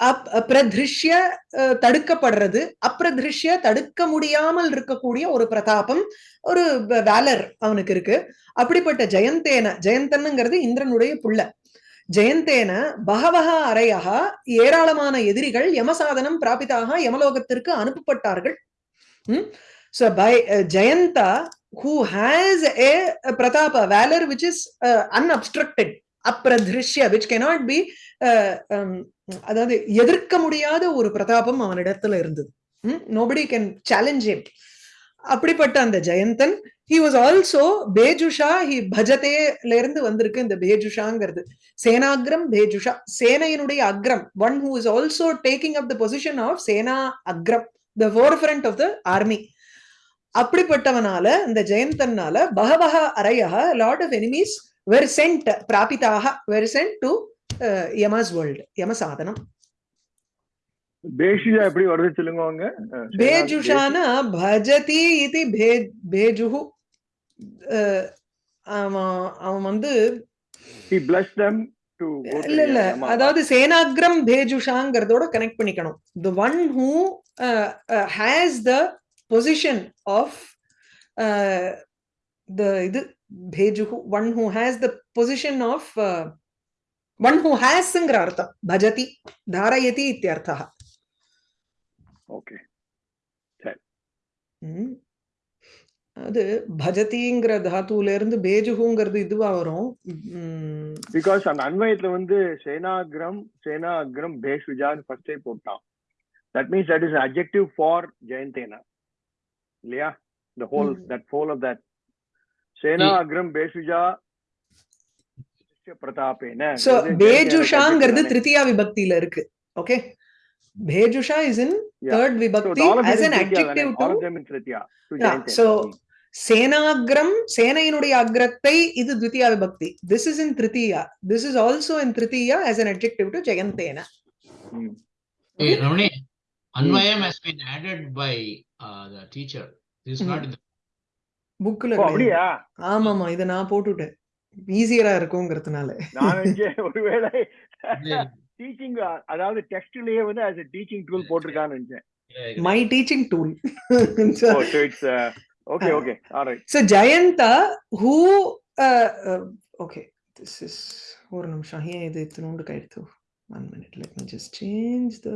அப் பிரதிருஷ்ய அஹ், தடுக்கப்படுறது. அப்பிரதிருஷ்ய தடுக்க முடியாமல் இருக்கக்கூடிய ஒரு பிரதாபம் ஒரு வேலர் அவனுக்கு இருக்கு. அப்படிப்பட்ட ஜெயந்தேன ஜெயந்தன்னுங்கிறது இந்திரனுடைய புள்ள. ஜெயந்தேன பகவக அறையாக ஏராளமான எதிரிகள் யமசாதனம் பிராபிதாக யமலோகத்திற்கு அனுப்பப்பட்டார்கள். So by Jayanta who has a Prathapa valour which is unobstructed அப்ரதிருஷ்ய விச் கெனாட் பி அதாவது எதிர்க்க முடியாத ஒரு பிரதாபம் அவனிடத்துல இருந்தது. Nobody can challenge him. அப்படிப்பட்ட அந்த ஜெயந்தன் ஹி வாஸ் ஆல்சோ பேஜுஷா ஹி பஜதேல இருந்து வந்திருக்கு இந்த பேஜுஷாங்கிறது சேனாகிரம் பேஜுஷா சேனையினுடைய Akram one who is also taking up the position of Sena Akram the forefront of the army அப்படிப்பட்டவனால இந்த ஜெயந்தன்னால பகவக அரையா lord of enemies were sent பிராபிதாக were sent to Yama's world யம சாதனம் பேஷிஜா எப்படி வருது சொல்லுங்க அவங்க? பேஜுஷான பஜதி இது பேஜுஹு. அவன் அவன் வந்து இல்ல இல்ல. அதாவது சேனாகிரம் பேஜுஷாங்கிறதோட கனெக்ட் பண்ணிக்கணும். The one who has the position of the இது பேஜுஹு. One who has the position of one who ஹேஸ்ங்கிற அர்த்தம் பஜதி தாரயதி இத்தியர்த்தா okay. ம். அது பஜதிங்கிற தாத்துல இருந்து பேஜுகுங்கிறது இதுவா வரும் ம், because அந்த அன்வயத்துல வந்து சேனாகிரம் சேனாகிரம் பேஷுஜான்னு ஃபர்ஸ்டே போட்டான் that means that is an adjective for ஜெயந்தேனா இல்லையா the whole ம். that whole of that. சேனாகிரம் பேஷுஜா பிரதாபேன சோ பேஜுஷாங்கிறது திருத்தியா விபக்தியில இருக்கு. ஓகே பேஜுஷா இஸ் இன் தேர்ட் விபக்தி as an adjective to so சேனாகிரம் சேனையினுடைய அக்ரத்தை இது த்விதியா விபக்தி திஸ் இஸ் இன் திருத்தியா திஸ் இஸ் ஆல்சோ இன் திருத்தியா as an adjective to ஜெயந்தேன Hey, Ramani, Anvayam has been added by uh, the teacher. This is not in the. அப்படியா? ஆமாமா இத நான் போட்டுட்டேன். ஈஸியரா இருக்குங்கிறதுனால. நான் ஒருவேளை டீச்சிங் அதாவது டெக்ஸ்ட்லயே வந்து as a டீச்சிங் டூல் போட்டிருக்கான்னு நினைச்சேன். My teaching tool right. So Jayanta, who uh, uh, okay, this is ஒரு நிமிஷம். ஏன் இது இத்தினோண்டு கைடுத்து one minute let me just change the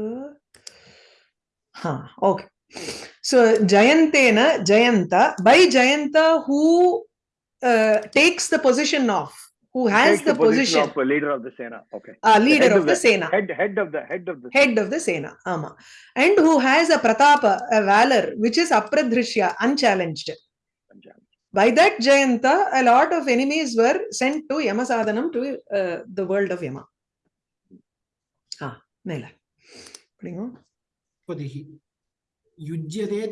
ஹா okay so ஜெயந்தேன Jayanta by Jayanta who Uh, takes the position of who has the, the, position, position of leader of the Sena. Okay. Uh, leader the of, of, the, the Sena. Head, head of the head of the head of the Sena. Ama. And who has a Pratapa, a valor, which is Apradhrishya, unchallenged. By that Jayanta, a lot of enemies were sent to Yama Sadhanam, to uh, the world of Yama. Ah, Nela. Putting on.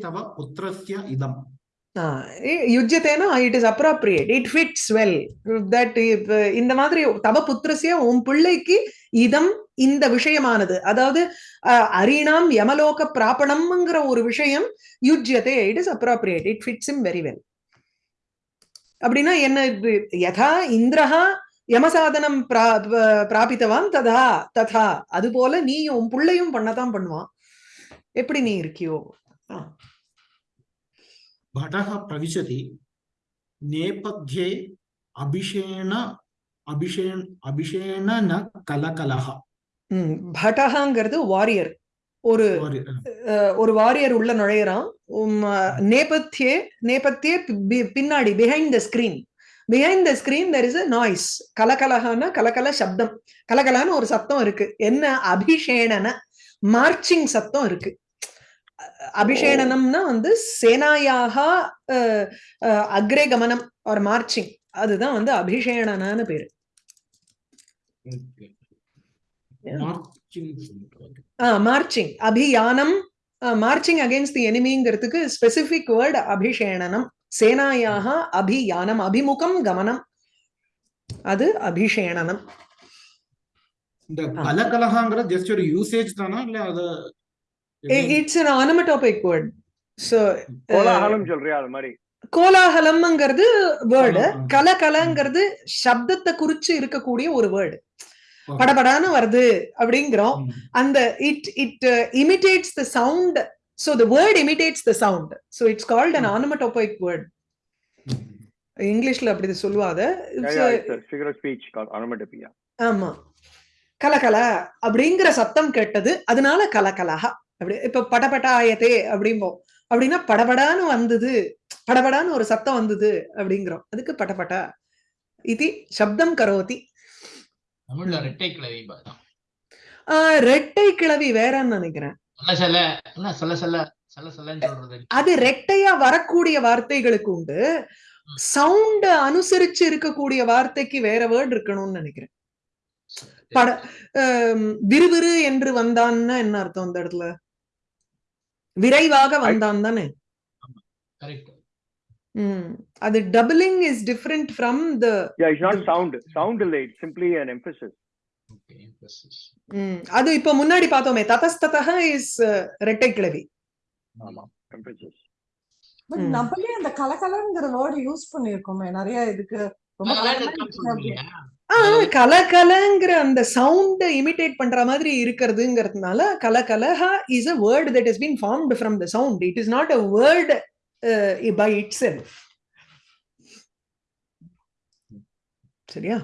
Tava putrasya idam. Ah யுஜ்யத்தேனா it is appropriate it fits well that இந்த மாதிரி தவ புத்திரசிய உன் பிள்ளைக்கு இதம் இந்த விஷயமானது. அதாவது அஹ், அரிணாம் யமலோக பிராபணம்ங்கிற ஒரு விஷயம் யுஜ்யதே it is appropriate it fits him very well அப்படின்னா என்ன யதா இந்திரஹா யமசாதனம் பிரா- பிராபித்தவான் ததா ததா. அது போல நீயும் உன் பிள்ளையும் பண்ணத்தான் பண்ணுவான். எப்படி நீ இருக்கியோ? ஆ. भटः प्रविशति नेपथ्ये अभिषेण अभिषेण अभिषेण न कलकलः ம் பட்டகாங்கிறது வாரியர் ஒரு Sorry, அஹ், ஒரு வாரியர் உள்ள நுழையறான் உம், அஹ், நேபத்தியே நேபத்தியே பி- பி- பின்னாடி behind the screen behind the screen there is a noise கலகலகான கலகல சப்தம் கலகலான்னு ஒரு சத்தம் இருக்கு என்ன அபிஷேணன மார்ச்சிங் சத்தம் இருக்கு அபிஷேடனம்னா வந்து சேனாயாக அக்ரே கமனம் ஒரு மார்ச்சிங் அதுதான் வந்து அபிஷேடனான்னு பேரு. மார்ச்சிங் அபியானம். மார்ச்சிங் அகேன்ஸ்ட் தி எனிமிங்கிறதுக்கு ஸ்பெசிபிக் வேர்ட் அபிஷேணனம் சேனாயாக அபியானம். அபிமுகம் கமனம். அது அபிஷேணனம் இந்த கலகலகாங்கிற ஜஸ்ட் ஒரு யூசேஜ் தானா? இல்ல அது it's an onomatopoeic word. So கோலாகலம் சொல்றியா அது மாதிரி? கோலாகலம்ங்கிறது வேர்டு. கல கலங்கிறது சப்தத்தை குறிச்சு இருக்கக்கூடிய ஒரு வேர்டு Okay. படபடான்னு வருது அப்படிங்கிறோம். அந்த it it imitates the sound so the word imitates the sound so it's called an onomatopoeic word. இங்கிலீஷ்ல அப்படி onomatopoeia. ஆமா. கலகல அப்படிங்கிற சத்தம் கேட்டது. அதனால கலகலஹா அப்படி இப்ப படபடாயத்தே அப்படிம்போம். அப்படின்னா படபடான்னு வந்தது படபடான்னு ஒரு சத்தம் வந்தது அப்படிங்கிறோம். அதுக்கு படபடா இது சப்தம் கரோதி. ரெட்டை கிளவி ரெட்டை கிளவி வேறன்னு நினைக்கிறேன். அது ரெட்டையா வரக்கூடிய வார்த்தைகளுக்கு உண்டு. சவுண்ட் அனுசரிச்சு இருக்கக்கூடிய வார்த்தைக்கு வேற வேர்ட் இருக்கணும்னு நினைக்கிறேன். பட விறுவிறு என்று வந்தான்னா என்ன அர்த்தம் அந்த இடத்துல? விரைவாக வந்தான் தானே. அது doubling is different from the Yeah, it's not sound. Sound delay. It's simply an emphasis. அது இப்ப முன்னாடி பார்த்தோமே ததஸ்ததக இஸ் ரெட்டை கிளவி ஆமா. Emphasis. பட். நம்மளே அந்த கலகலங்கிற வேர்டு யூஸ் பண்ணிருக்கோமே நிறைய இதுக்கு ரொம்ப கலகலங்கிற அந்த சவுண்ட் இமிட்டேட் பண்ற மாதிரி இருக்கிறதுங்கிறதுனால கலகலஹா is a word that is been formed from the sound it is not a word by itself சரியா.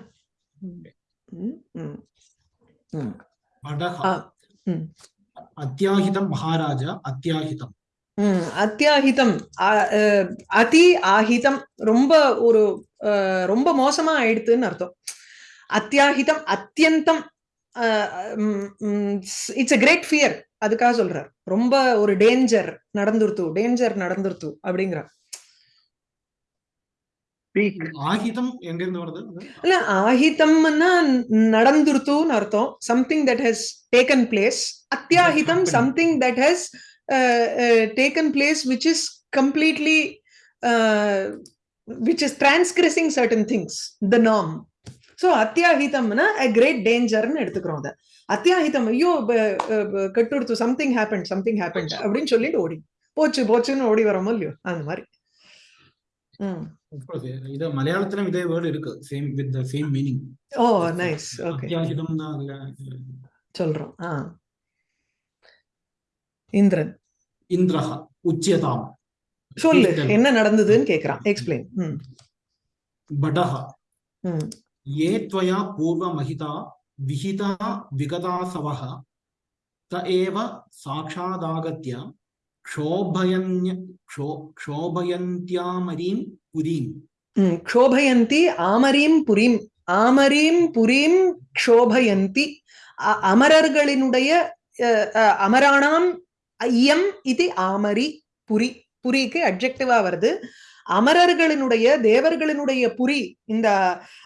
அத்தியாகிதம் மகாராஜா அத்தியாகிதம். அத்தியாகிதம். அதி ஆகிதம். ரொம்ப ஒரு ரொம்ப மோசமா ஆயிடுத்துன்னு அர்த்தம். அத்தியாகிதம் அத்தியந்தம் இட்ஸ் a கிரேட் ஃபியர் அதுக்காக சொல்றார். ரொம்ப ஒரு டேஞ்சர் நடந்துருத்து டேஞ்சர் நடந்துருத்து அப்படிங்கிறார். Peak. ஆகிதம் எங்க இருந்து வருது? அது? இல்ல ஆஹிதம்னா நடந்துருத்துன்னு அர்த்தம். Something that has taken place அத்தியாஹிதம் happened. Something that has taken place which is completely which is transgressing certain things the நாம் ஸோ அத்தியாஹிதம்னா கிரேட் டேஞ்சர்னு எடுத்துக்கிறோம் அதை. அத்தியாஹிதம் ஐயோ கட்டுடுத்து சம்திங் ஹேப்பன் சம்திங் ஹேப்பன் அப்படின்னு சொல்லிட்டு ஓடி. போச்சு போச்சுன்னு ஓடி வரோமோ இல்லையோ அந்த மாதிரி. இது மலையாளத்திலும் இதே வேர்டு இருக்கு same with the same meaning oh nice okay சொல்றோம் ஆ. இந்திரன். இந்திரஹ உச்சியதாம். சொல்லு. என்ன நடந்ததுன்னு கேக்குறான் எக்ஸ்பிளைன் ம். படஹ. ம். ये त्वया पूर्वमहिता विहिता विगतासवः त एव साक्षादागत्य क्षोभयन्य क्षो क्षोभयन्त्यामरीं पुरीम् ம் க்ஷோபயந்தி ஆமரீம் புரீம் ஆமரீம் புரீம் க்ஷோபயந்தி அ- அமரர்களினுடைய அ, அ, அமராணாம் ஐயம் இது ஆமரி புரி புரிக்கு அட்ஜெக்டிவா வருது அமரர்களினுடைய தேவர்களினுடைய புரி இந்த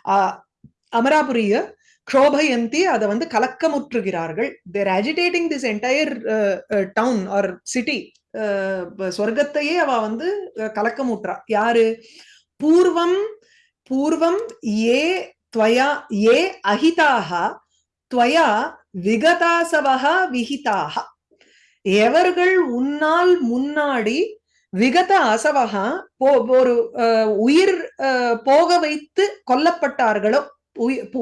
அ, அமராபுரிய க்ரோபயந்தி அதை வந்து கலக்கமுற்றுகிறார்கள். They're agitating this entire town or city சொர்க்கத்தையே அவ வந்து கலக்கமுற்றா. யாரு? பூர்வம் பூர்வம் ஏ துவயா ஏ அஹிதாக துவயா விகதாசவா விஹிதாக எவர்கள் உன்னால் முன்னாடி விகத அசவகா ஒரு உயிர் போக வைத்து கொல்லப்பட்டார்களோ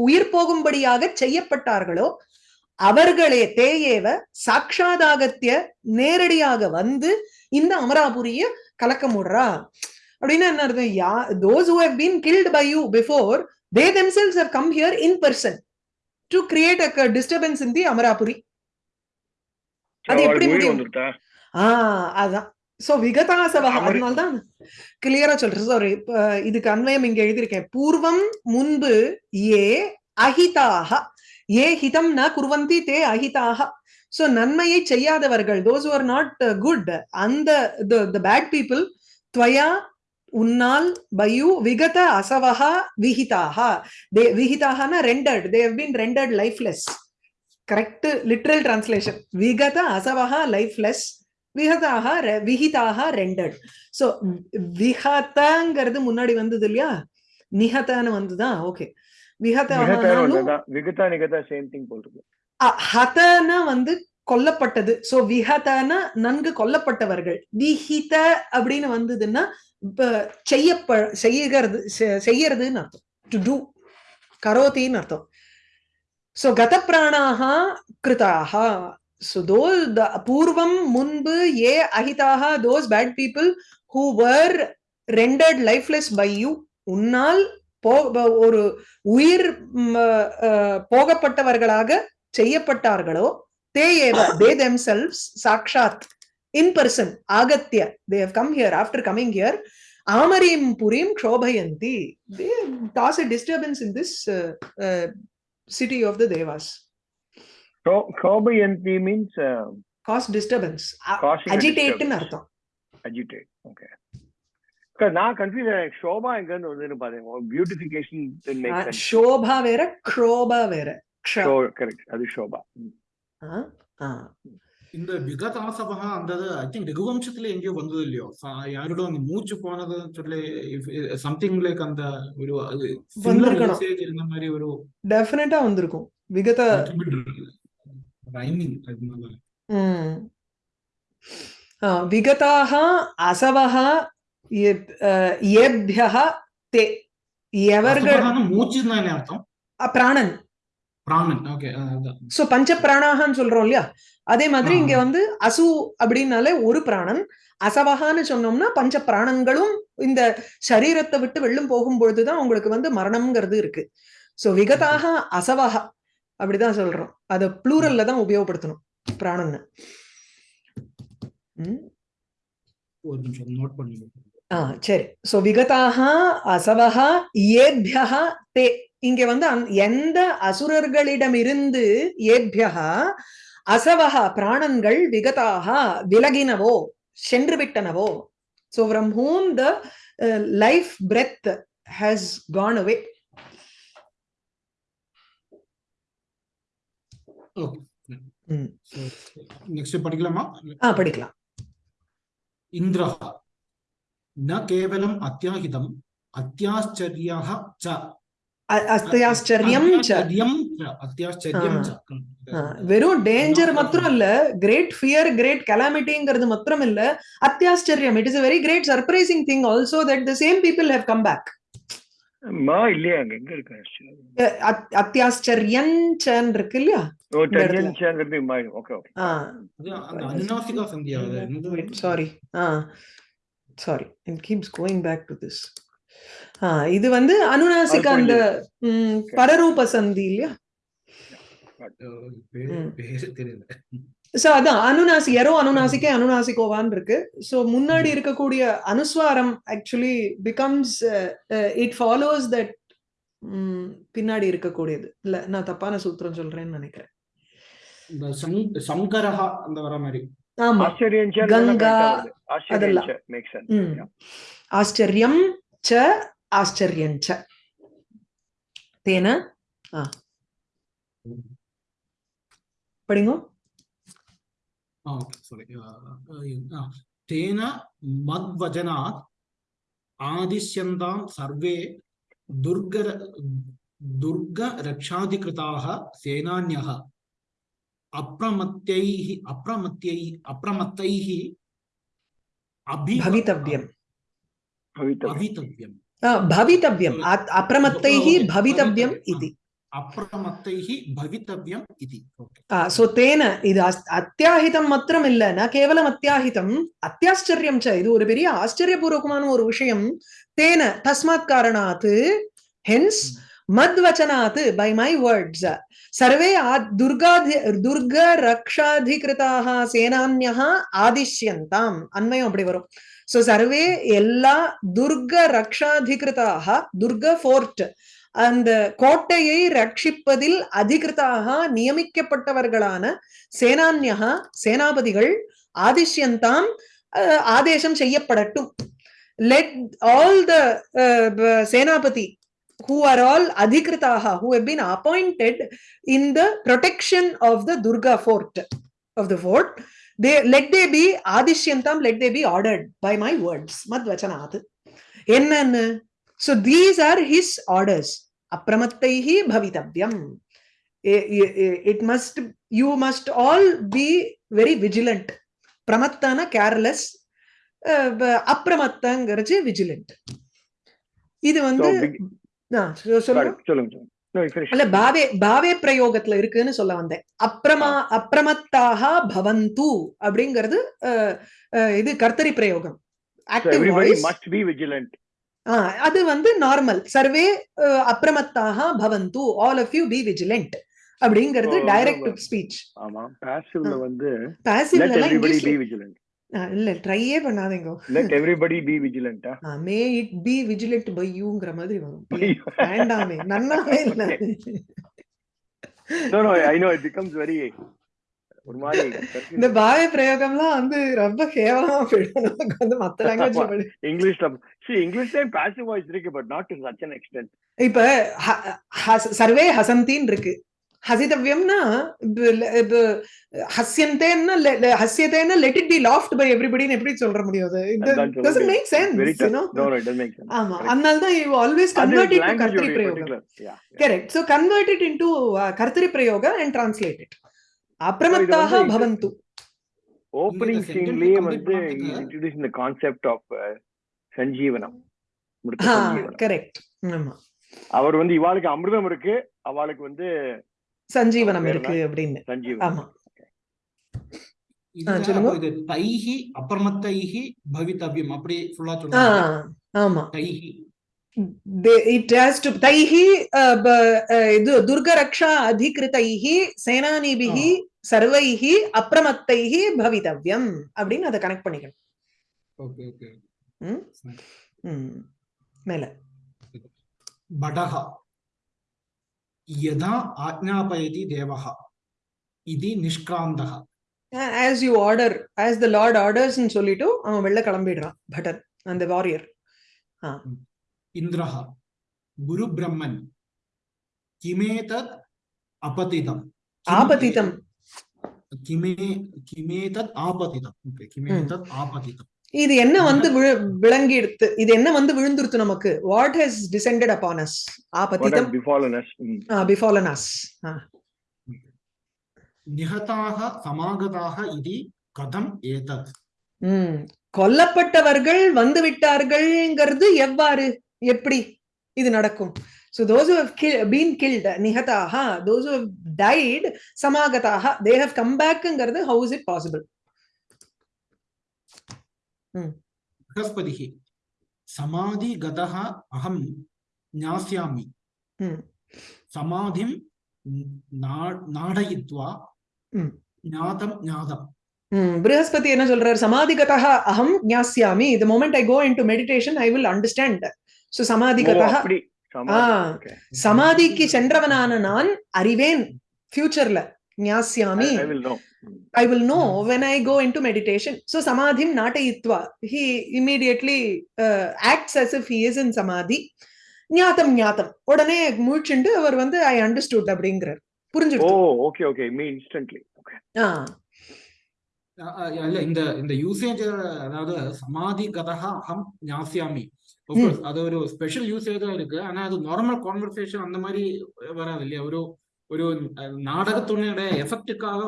உயிர் போகும்படியாக செய்யப்பட்டார்களோ அவர்களே தேயேவ சாட்சாதாகத்திய நேரடியாக வந்து இந்த அமராபுரிய கலக்கமுடுறா அப்படின்னா என்ன அர்த்தம்? Yeah those who have been killed by you before they themselves have come here in person to create a disturbance in the Amarapuri அது எப்படி முடியும்? ஆஹ் அதான். சோ விகதாசவக அதனால்தான் கிளியரா சொல்றேன். சாரி இதுக்கு அன்வயம் இங்க எழுதியிருக்கேன். பூர்வம் முன்பு ஏ அஹிதாக. ஏ ஹிதம் ந குர்வந்தி தே அஹிதாக. சோ நன்மையை செய்யாதவர்கள் தோஸ் ஆர் நாட் குட் அந்த பேட் பீப்புள் துவயா உன்னால் பயு விகத அசவஹா விஹிதாஹா they விஹிதாஹானா rendered they have been rendered lifeless correct literal translation விகத அசவஹா லைஃப்லெஸ் விஹதாக விஹிதாக ரெண்டர்ட் சோ விஹதங்கிறது முன்னாடி வந்தது இல்லையா? நிஹதன்னு வந்துதான் ஓகே ஹதன வந்து கொல்லப்பட்டது. சோ விஹதன நன்கு கொல்லப்பட்டவர்கள். விஹித அப்படின்னு வந்ததுன்னா இப்ப செய்யப்ப செய்யறது செய்யறதுன்னு அர்த்தம். டு டூ கரோத்தின்னு அர்த்தம். சோ கத பிராணாக கிருதாக சோ தோ பூர்வம் முன்பு ஏ அஹிதாக those bad people who were rendered lifeless by you உன்னால் போ ஒரு உயிர் போகப்பட்டவர்களாக செய்யப்பட்டார்களோ தே ஏவ தே சாக்ஷாத் in person ஆகத்திய they have come here after coming here ஆமரீம் புரீம் க்ஷோபயந்தி. They toss a disturbance in this city of the Devas கோபயந்தி means cause disturbance causing a அஜிடேட்னு disturbance. அர்த்தம். அஜிடேட் ஓகே நான் கன்ஃபியூஸ் ஷோபா எங்க இருந்து வந்து பாருங்க. பியூட்டிஃபிகேஷன் மேக் சென்ஸ் ஷோபா வேற க்ஷோபா வேற க்ஷ. கரெக்ட் அது ஷோபா ஆ, ஆ. இந்த விகதாசபகா அந்த ஐ திங்க் ரகுவம்சத்துல எங்கேயோ வந்தது இல்லையோ? யாரோட அந்த மூச்சு போனது சொல்லி சம்திங் லைக் அந்த ஒரு இருந்த மாதிரி ஒரு டெஃபினட்டா வந்திருக்கும். விகத ரைமிங் அதனால விகதாக அசவக ஏபியக தே எவர்கள் மூச்சு தானே அர்த்தம் பிராணன் பிராணன் ஓகே சோ பஞ்ச பிராணாகன்னு சொல்றோம் இல்லையா? அதே மாதிரி இங்க வந்து அசு அப்படின்னாலே ஒரு பிராணன் அசவகான்னு சொன்னோம்னா பஞ்ச பிராணங்களும் இந்த சரீரத்தை விட்டு வெள்ளம் போகும் பொழுதுதான் உங்களுக்கு வந்து மரணம்ங்கிறது இருக்கு சோ விகதாக அசவக அப்படிதான் சொல்றோம். அத ப்ளூரல்ல தான் உபயோகப்படுத்தணும். பண்ணி ஆ சரி. சோ விகதாக அசவக ஏபியக தே. இங்க வந்து எந்த அசுரர்களிடமிருந்து ஏபியக அசவக பிராணன்கள் விகதாக விலகினவோ சென்று விட்டனவோ so from whom the life breath has gone away okay hmm. படிக்கலாம்? இந்திரா. ந கேவலம் அத்தியாகிதம் அத்தியாச்சரியாக ச. வெறும் டேஞ்சர் மாத்திரம் இல்ல கிரேட் ஃபியர் கிரேட் கலாமிட்டிங்கிறது மாத்திரம் இல்ல அத்தியாச்சரியம். It is very great surprising thing also that the same people have come back மா அத்தியாச்சரியன் இருக்கு இல்லையா? Sorry ah. Sorry it keeps going back to this ah. இது வந்து அனுநாசிகா அந்த பரரூப சந்தி இல்லையா? சோ அதான் அனுநாசி எரோ அனுநாசிக்கே அனுநாசிகோவான் இருக்கு. சோ முன்னாடி இருக்கக்கூடிய அனுஸ்வாரம் actually becomes it follows that பின்னாடி இருக்கக்கூடியது. இல்ல நான் தப்பான சூத்திரம் சொல்றேன்னு நினைக்கிறேன். இந்த சங்கரஹா அந்த வர மாதிரி. ஆமா. கங்கா அதெல்லாம். ஆச்சரியம் ச ஆச்சரியம் ச. தேன? படிங்க. தேன மத்வஜனாத் ஆதிஷ்யந்தாம் சர்வே துர்க துர்க ரக்ஷாதிகிருதாக சேனான்யக അപ്രമത്യൈ അപ്രമത്യൈ അപ്രമത്തൈ ഭവിതവ്യം. ഭവിതവ്യം. ഭവിതവ്യം. അപ്രമത്തൈ ഭവിതവ്യം. ഇതി. അത്യാഹിതം മാത്രമില്ല കേവലം അത്യാഹിതം അത്യാശ്ചര്യം ച ഒരു പെരിയ ആശ്ചര്യപൂർവകമാണ് ഒരു വിഷയം. തേന തസ്മാത് കാരണാത് ഹെൻസ് அத்தியாஹிதம் மத்வச்சனாத் பை மை வேர்ட்ஸ் சர்வே துர்காதி துர்க ரக்ஷாதிகிருதாக சேனான்யா ஆதிஷ்யந்தாம் அண்மையும் அப்படி வரும் சோ சர்வே எல்லா துர்க ரக்ஷாதிகிருதாக துர்க ஃபோர்ட் அந்த கோட்டையை ரட்சிப்பதில் அதிகிருத்தாக நியமிக்கப்பட்டவர்களான சேனான்யா சேனாபதிகள் ஆதிஷ்யந்தாம் அஹ், ஆதேசம் செய்யப்படட்டும் let all the senapati who are all adhikritaha who have been appointed in the protection of the durga fort of the fort they let they be adishyantam let they be ordered by my words madvachanat so these are his orders apramattaihi bhavitavyam it must you must all be very vigilant pramattana careless அப்பிரமத்தங்கிறது vigilant. இது So, வந்து சொல்லுங்க. அல்ல பாவே பாவே பிரயோகத்துல இருக்குன்னு சொல்ல வந்தேன். அப்ரமா அப்ரமத்தாக பவந்து அப்படிங்கிறது இது கர்த்தரி பிரயோகம். அது வந்து நார்மல் சர்வே அப்ரமத்தாக பவந்து. All of you be vigilant அப்படிங்கிறது Oh, டைரக்ட் ஆமா. ஸ்பீச் ஆமா. பாசிவ்ல. வந்து பாசிவ் இங்கிலீஷ்ல இல்ல ட்ரையே பண்ணாதீங்க. Everybody be vigilant. ah. May it be vigilant by யூங்கிற மாதிரி வரும். வேண்டாமே நன்னாவே இல்ல. No, no, I know it becomes very ஒரு மாதிரி இந்த பாய பிரயோகம்லாம் வந்து ரொம்ப கேவலமா போயிடும். வந்து மத்த லாங்குவேஜ்ல இங்கிலீஷ்ல see English time passive voice இருக்கு but not to such an extent. இப்ப சர்வே ஹசந்தின்னு இருக்கு. ஹசிதவ்யம்னா ஹஸ்யந்தேன்னா ஹஸ்யதேன்னா let it be laughed by எவ்ரிபடின்னு எப்படி சொல்ற முடியாது doesn't. Make sense you know ஆமா. அதனால தான் you always convert it to கர்த்தரி பிரயோகம். Correct so convert it into கர்த்தரி பிரயோக அண்ட் டிரான்ஸ்லேட் இட் அப்ரமத்தாக பவந்து சீன்லயே வந்து பண்றதுக்கு- இன்ட்ரோடியூஸ் இந்த கான்செப்ட் ஆஃப் சஞ்சீவனம். கரெக்ட் ஆமா. அவர் வந்து இவாளுக்கு அமிர்தம் இருக்கு. அவளுக்கு வந்து சஞ்சீவனம் பேர் இருக்கு அப்படின்னு. சஞ்சீவனம். ஆமா. இதுல சொல்லுங்க. அப்போ இது தைஹி அப்ரமத்தைஹி பவித்தவ்யம் அப்படி ஃபுல்லா ஆ சொல்லுங்க ஆமா. தைஹி. இட் ஹேஸ் டு தைஹி அஹ், ப- அஹ், இது துர்கரக்ஷா அதிகிருதைஹி சேனானிபிஹி சர்வைஹி அப்ரமத்தைஹி பவிதவ்யம் அப்படின்னு அதை கனெக்ட் பண்ணிக்கணும். ஓகே ஓகே ம்? ம். மேல. बडः यदा आज्ञापयति देवः इति निष्क्रान्तः as you order as the lord ஆர்டர்ஸ்னு சொல்லிட்டு அவன் வெளில கிளம்பிடுறான் பட்டர் அந்த வாரியர் इन्द्रः गुरुब्रह्मन् किमेतत् अपतितम् किम् ஆபத்திதம் किमे किमेतत् आपतितम् Okay, किमेतत् आपतितम् இது என்ன வந்து விளங்கிடுத்து இது என்ன வந்து விழுந்துருத்து நமக்கு? What has descended upon as a பதிதம் befallen as a சமாகதாக இதி கதம் ஏதத். ம். கொல்லப்பட்டவர்கள் வந்து விட்டார்கள்ங்கிறது எவ்வாறு? எப்படி இது நடக்கும்? So those who have kill, been killed nihataha those who have died samagataha they have come back how is it बृहस्पतिः समाधिगतः अहं ज्ञास्यामि ம் समाधिं ना- नाडयित्वा ம். ज्ञातं ज्ञातम् ம் ப்ரஹஸ்பதி என்ன சொல்றார் சமாதிகதः அகம் ஞாஸ்யாமி the moment i go into meditation i will understand so ஓ, சமாதிகதः அப்படி சமாதி. ஆ. Okay. சமாதிக்கு சென்றவனான நான் அறிவேன் ஃபியூச்சர்ல ஞாஸ்யாமி I, I will know. Mm. I will know when I go into meditation. So samadhim natayitva. He immediately uh, acts as if he is in samadhi. ஞாத்தம் ஞாத்தம் உடனே முழிச்சுண்டு அவர் வந்து I understood அப்படிங்கிறார் oh புரிஞ்சுடுச்சு okay okay me instantly okay ah அ- அ- இல்ல இந்த இந்த usage அதாவது சமாதி கதா அகம் ஞாசியாமி ம். அது ஒரு ஸ்பெஷல் யூசேஜா இருக்கு ஆனா அது நார்மல் கான்வர்சேஷன் அந்த மாதிரி வராது இல்லையா ஒரு ஒரு அஹ், நாடகத்துடைய எஃபெக்டுக்காக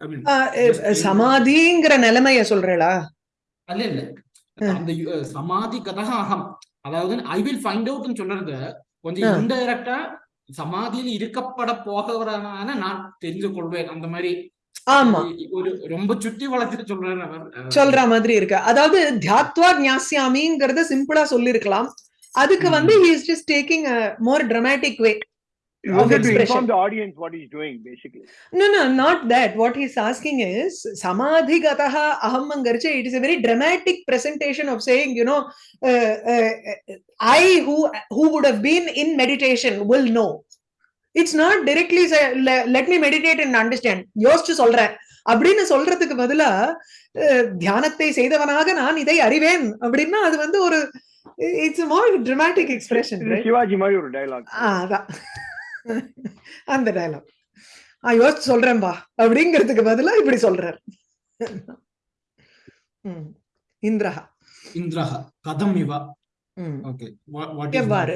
I mean, ah, a- just saying- சமாதிங்கிற நிலைமைய சொல்றேளா அல்ல இல்ல. அந்த சமாதி கதா அகம் அதாவது ஐ வில் ஃபைண்ட் அவுட்னு சொல்றது கொஞ்சம். இன்டைரக்டா சமாதியில் இருக்கப்பட போகிறவரான நான் தெரிந்து கொள்வேன் அந்த மாதிரி ஆமா ஒரு ரொம்ப சுத்தி வளர்த்துட்டு சொல்றேன் சொல்ற மாதிரி இருக்கு அதாவது தியாத்வா ஞாசியாமிங்கிறத சிம்பிளா சொல்லிருக்கலாம் அதுக்கு. வந்து he is just taking a more dramatic way It of was to expression. inform the audience what he's doing, basically. No, no, not that. What he's asking is samadhigataha ahammangarche. It is a very dramatic presentation of saying, you know, uh, uh, I who who would have been in meditation will know. It's not directly say, "Le- let me meditate and understand. யோசிச்சு சொல்றேன் அப்படின்னு சொல்றதுக்கு பதிலா தியானத்தை செய்தவனாக நான் இதை அறிவேன் அப்படின்னா அது வந்து ஒரு it's more dramatic expression Sivaji மாதிரி ஒரு dialogue. அதான் அந்த டயலாக் ஆ யோசிச்சு சொல்றேன்பா அப்படிங்கிறதுக்கு பதிலா இப்படி சொல்றார். இந்திரஹா. இந்திரஹ கதம் இவ. எவ்வாறு?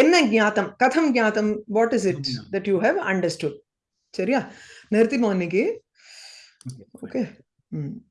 என்ன ஞாத்தம்? கதம் ஞாத்தம் what is it that you have understood சரியா? நிறுத்திமோ இன்னைக்கு. ஓகே ம்.